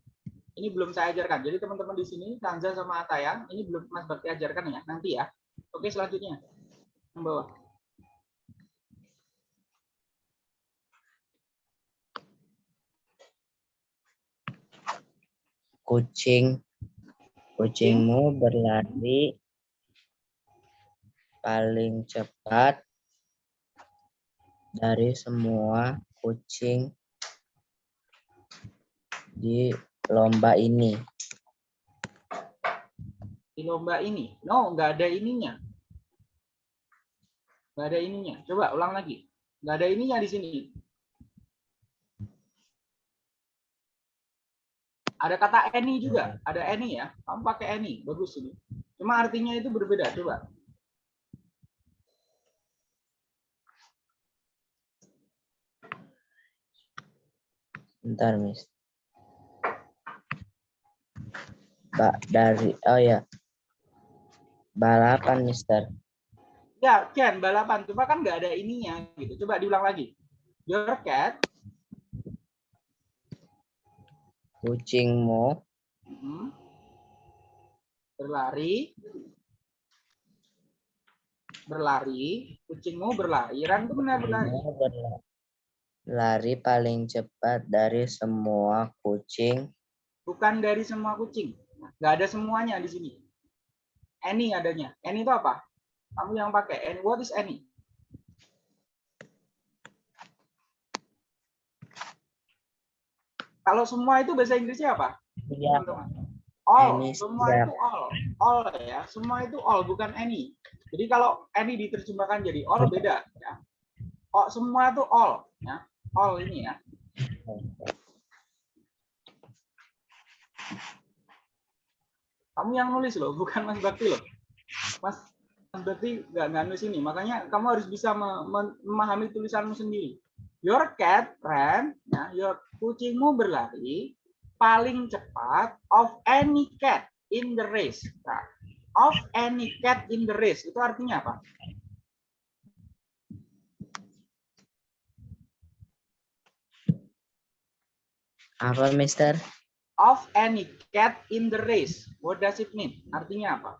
Ini belum saya ajarkan. Jadi teman-teman di sini, Kanza sama Atayang, ini belum Mas Bakti ajarkan ya. Nanti ya. Oke, selanjutnya. Yang bawah. Kucing. Kucingmu berlari paling cepat dari semua kucing di lomba ini. Di lomba ini. No, nggak ada ininya. Nggak ada ininya. Coba ulang lagi. Nggak ada ininya di sini. Ada kata any juga. Ada any ya. Kamu pakai any. Bagus ini. Cuma artinya itu berbeda. Coba. Bentar, Miss. Mbak dari oh ya. Balapan, Mister. Ya, Ken, balapan. Cuma kan nggak ada ininya gitu. Coba diulang lagi. Your cat Kucingmu mhm, berlari berlari kucingmu berlari Ran itu benar berlari lari paling cepat dari semua kucing. bukan dari semua kucing. Nggak ada semuanya di sini. Any adanya. Any itu apa? Kamu yang pakai. Any. What is any? Kalau semua itu bahasa Inggrisnya apa? Iya? All, Any semua step. itu all, all ya, semua itu all bukan any. Jadi kalau any diterjemahkan jadi all beda ya. Oh, semua itu all ya, all ini ya. Kamu yang nulis loh, bukan Mas Bakti loh. Mas, Mas Bakti nggak nulis ini, makanya kamu harus bisa me- me- memahami tulisanmu sendiri. Your cat ran, ya, your kucingmu berlari paling cepat of any cat in the race. Nah, of any cat in the race itu artinya apa? Apa, Mister? Of any cat in the race. What does it mean? Artinya apa?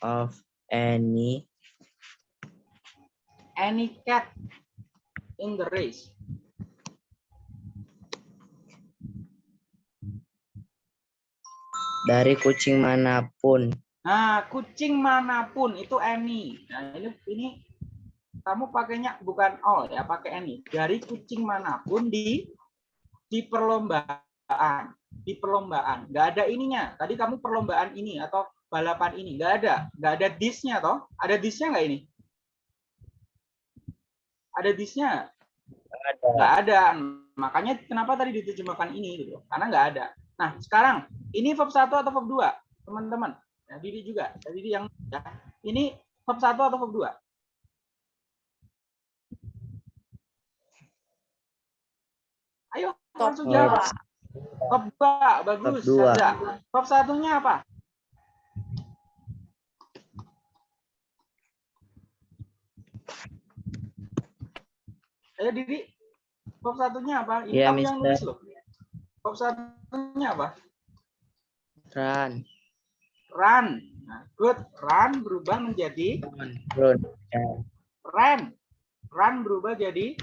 Of any Any cat in the race. dari kucing mana pun. Nah, kucing mana pun itu any. Nah, ini ini kamu pakainya bukan all ya, pakai any. Dari kucing mana pun di di perlombaan, di perlombaan. Nggak ada ininya. Tadi kamu perlombaan ini atau balapan ini nggak ada, nggak ada disnya toh? Ada disnya nggak ini? Ada disnya? Ada. nggak ada. Makanya kenapa tadi diterjemahkan ini gitu? Karena nggak ada. Nah, sekarang ini verb 1 atau verb 2? Teman-teman. Ya, Didi juga. Ya, Didi yang ya. Ini verb 1 atau verb 2? Ayo, langsung Verb jawab. Verb 2, bagus. Dua. Saza. Verb satunya apa? Ayo Didi. Verb satunya apa? Ini kamu yang nulis loh. Verb satunya apa? Run. Run. Nah, good. Run berubah menjadi Run. ran. Run berubah jadi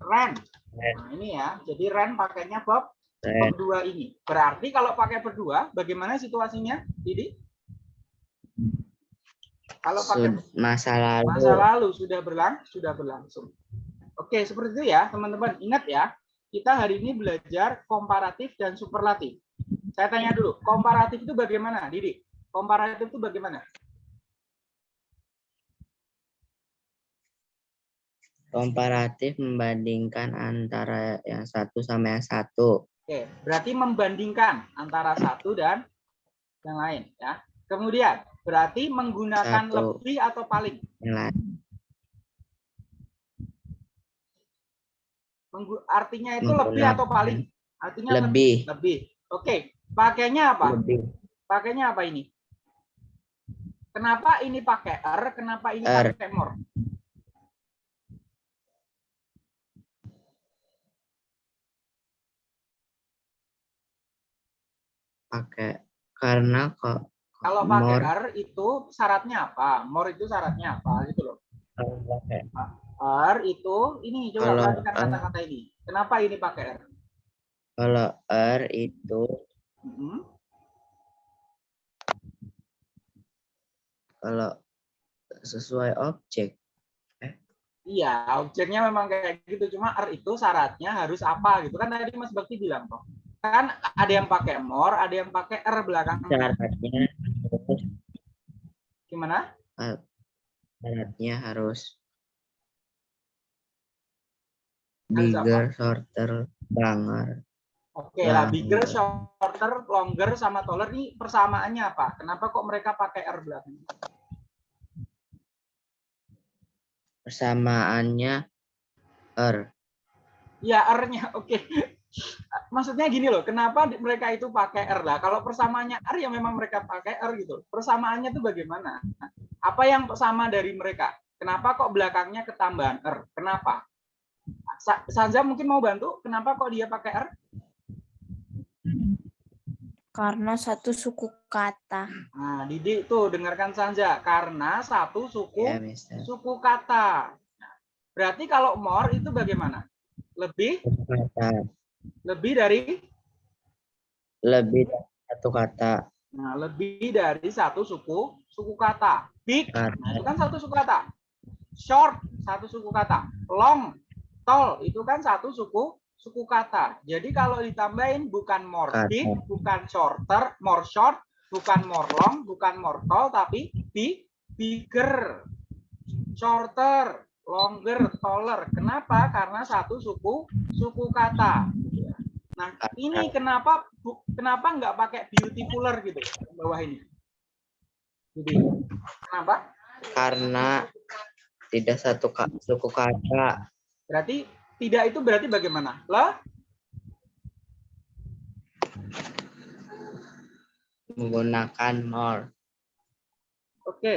ran. Nah, ini ya. Jadi run pakainya verb Ran. verb dua ini. Berarti kalau pakai berdua, bagaimana situasinya, Didi? Kalau pakai Masa lalu. masa lalu sudah berlang sudah berlangsung. Oke, seperti itu ya, teman-teman. Ingat ya, kita hari ini belajar komparatif dan superlatif. Saya tanya dulu, komparatif itu bagaimana, Didi? Komparatif itu bagaimana? Komparatif membandingkan antara yang satu sama yang satu. Oke, berarti membandingkan antara satu dan yang lain ya. Kemudian berarti menggunakan Satu. lebih atau paling. Yang lain. Menggu- artinya itu lebih atau paling? Artinya le- Lebih. lebih. Oke, pakainya apa? Lebih. Pakainya apa ini? Kenapa ini pakai er? Kenapa ini Er. pakai more? Pakai karena kok Kalau pakai more er itu syaratnya apa? More itu syaratnya apa gitu loh. kalau pakai Er itu ini coba perhatikan er. kata-kata ini. Kenapa ini pakai er? kalau er itu Mhm. kalau sesuai objek Iya, objeknya memang kayak gitu. Cuma R itu syaratnya harus apa gitu kan tadi Mas Bakti bilang toh. Kan ada yang pakai more, ada yang pakai R belakang. syaratnya harus Gimana? syaratnya harus bigger, shorter, longer. Oke lah, Nah, bigger, shorter, longer sama taller ini persamaannya apa? Kenapa kok mereka pakai R belakang? Persamaannya Er. Ya, R-nya. Oke. Maksudnya gini loh, kenapa mereka itu pakai R lah? Kalau persamaannya R ya memang mereka pakai R gitu. Persamaannya itu bagaimana? Apa yang sama dari mereka? Kenapa kok belakangnya ketambahan R? Kenapa? Sa- Sanza mungkin mau bantu, kenapa kok dia pakai R? Karena satu suku kata. Nah, Didi tuh dengarkan Sanza, karena satu suku Ya, Mister. suku kata. Berarti kalau more itu bagaimana? Lebih kata. Lebih dari Lebih dari satu kata. nah, lebih dari satu suku suku kata. Big Kata. Nah, itu kan satu suku kata. Short, satu suku kata. Long, tall, itu kan satu suku suku kata. Jadi kalau ditambahin bukan more Kata. big, bukan shorter, more short, bukan more long, bukan more tall, tapi big, bigger, shorter, longer, taller. Kenapa? Karena satu suku suku kata. Nah, ini kenapa bu- kenapa nggak pakai beautifuler gitu bawah ini? Jadi, kenapa? Karena tidak satu suku kata. Berarti tidak itu berarti bagaimana? Le, Menggunakan more. oke.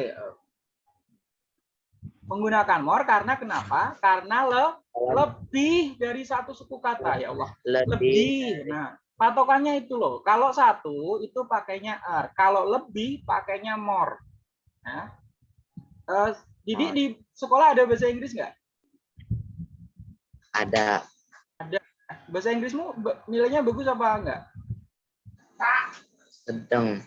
Menggunakan more karena kenapa? Karena le, lebih dari satu suku kata ya Allah. Lebih. Lebih. Nah, patokannya itu loh. Kalau satu itu pakainya are. Kalau lebih pakainya more. Nah, eh, Didi di sekolah ada bahasa Inggris nggak? Ada. Bahasa Inggrismu nilainya bagus apa enggak? Sedang.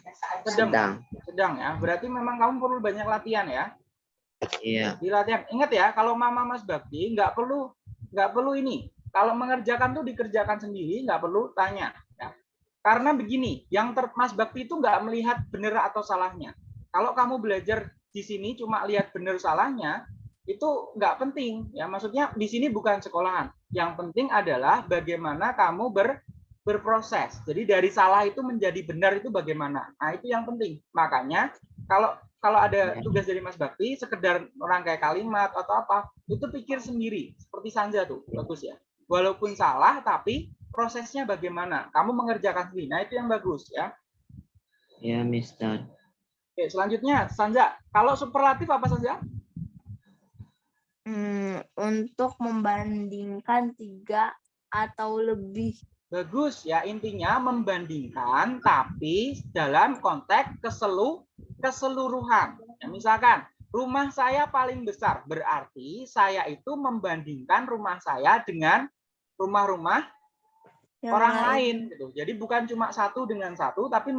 Sedang. Sedang ya. Berarti memang kamu perlu banyak latihan ya. Iya. Di latihan. Ingat ya, kalau Mama Mas Bakti nggak perlu nggak perlu ini. Kalau mengerjakan tuh dikerjakan sendiri, nggak perlu tanya. Ya. Karena begini, yang ter, Mas Bakti itu nggak melihat benar atau salahnya. Kalau kamu belajar di sini cuma lihat benar salahnya, itu nggak penting. Ya, maksudnya di sini bukan sekolahan. Yang penting adalah bagaimana kamu ber berproses. Jadi dari salah itu menjadi benar itu bagaimana? Nah, itu yang penting. Makanya kalau kalau ada tugas dari Mas Bakti sekedar rangkai kalimat atau apa, itu pikir sendiri. Seperti Sanja tuh, bagus ya. Walaupun salah tapi prosesnya bagaimana? Kamu mengerjakan sendiri. Nah, itu yang bagus ya. Ya, Mister. Oke, selanjutnya Sanja, kalau superlatif apa Sanja? Hmm, untuk membandingkan tiga atau lebih. Bagus ya, intinya membandingkan tapi dalam konteks keselu keseluruhan. Ya, misalkan rumah saya paling besar, berarti saya itu membandingkan rumah saya dengan rumah-rumah orang lain gitu. Jadi bukan cuma satu dengan satu tapi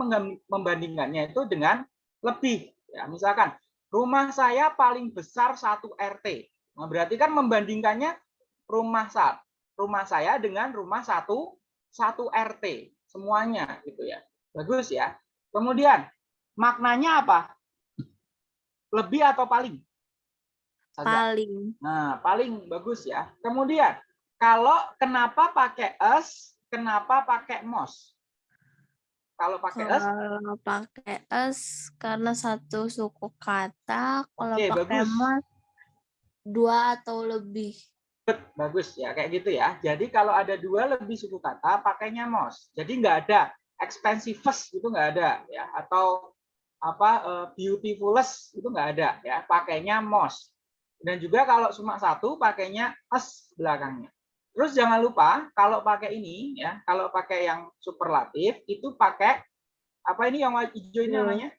membandingkannya itu dengan lebih. Ya, misalkan rumah saya paling besar satu RT. Nah, berarti kan membandingkannya rumah saat rumah saya dengan rumah satu satu RT semuanya gitu ya. Bagus ya. Kemudian maknanya apa? Lebih atau paling? Saja. paling. Nah, paling bagus ya. Kemudian, kalau kenapa pakai us, kenapa pakai most? Kalau pakai us, Kalau pakai es karena satu suku kata, kalau Oke, pakai bagus. mas dua atau lebih. Bagus ya, kayak gitu ya. Jadi kalau ada dua lebih suku kata, pakainya most. Jadi nggak ada expensiveness itu nggak ada ya, atau apa eh, beautifulest itu nggak ada ya, pakainya most. Dan juga kalau cuma satu, pakainya us belakangnya. Terus jangan lupa kalau pakai ini ya, kalau pakai yang superlatif itu pakai apa ini yang hijau ini namanya?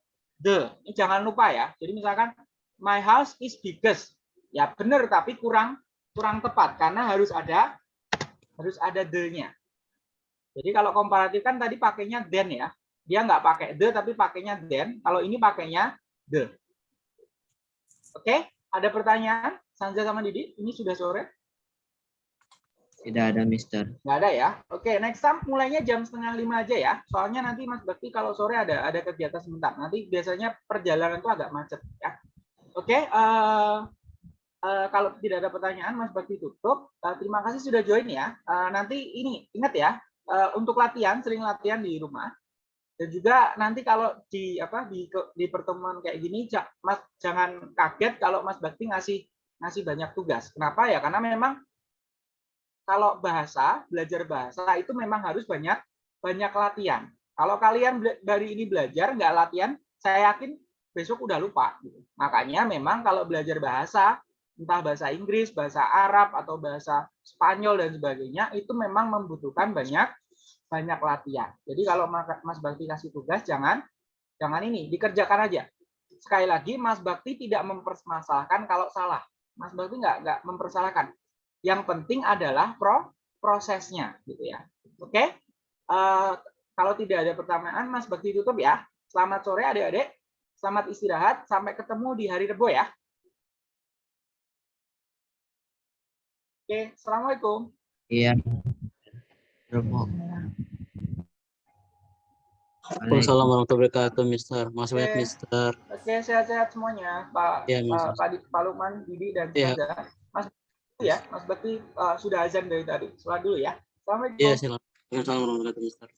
The. Ini jangan lupa ya. Jadi misalkan my house is biggest. Ya benar tapi kurang kurang tepat karena harus ada harus ada the-nya. Jadi kalau komparatif kan tadi pakainya then ya. Dia nggak pakai the tapi pakainya then. Kalau ini pakainya the. Oke, ada pertanyaan? Sanja sama Didi, ini sudah sore? Tidak ada, Mister. Nggak ada ya. Oke, next time mulainya jam setengah lima aja ya. Soalnya nanti Mas Bakti kalau sore ada ada kegiatan sebentar. Nanti biasanya perjalanan itu agak macet ya. Oke, eh, eh, kalau tidak ada pertanyaan Mas Bakti tutup. Eh, terima kasih sudah join ya. Eh, nanti ini ingat ya, eh, untuk latihan sering latihan di rumah. Dan juga nanti kalau di apa di di pertemuan kayak gini Mas jangan kaget kalau Mas Bakti ngasih ngasih banyak tugas. Kenapa ya? Karena memang kalau bahasa, belajar bahasa itu memang harus banyak banyak latihan. Kalau kalian dari ini belajar nggak latihan, saya yakin besok udah lupa. gitu. Makanya memang kalau belajar bahasa, entah bahasa Inggris, bahasa Arab atau bahasa Spanyol dan sebagainya, itu memang membutuhkan banyak banyak latihan. Jadi kalau Mas Bakti kasih tugas, jangan jangan ini dikerjakan aja. Sekali lagi, Mas Bakti tidak mempermasalahkan kalau salah. Mas Bakti nggak nggak mempersalahkan. Yang penting adalah pro prosesnya, gitu ya. Oke? Eh, kalau tidak ada pertanyaan, Mas Bakti tutup ya. Selamat sore adik-adik. Selamat istirahat. Sampai ketemu di hari Rebo ya. Oke, Assalamualaikum. Iya. Waalaikumsalam warahmatullahi wabarakatuh, Mister. Mas banyak, Oke. Mister. Oke, sehat-sehat semuanya. Pak Iya, Mas. Pak, Pak, Pak Lukman, Didi, dan Iya. Saza. Mas Bakti ya, Mas Bakti eh, sudah azan dari tadi. Sholat dulu ya. Assalamualaikum. Iya, silakan. Waalaikumsalam warahmatullahi wabarakatuh, Mister.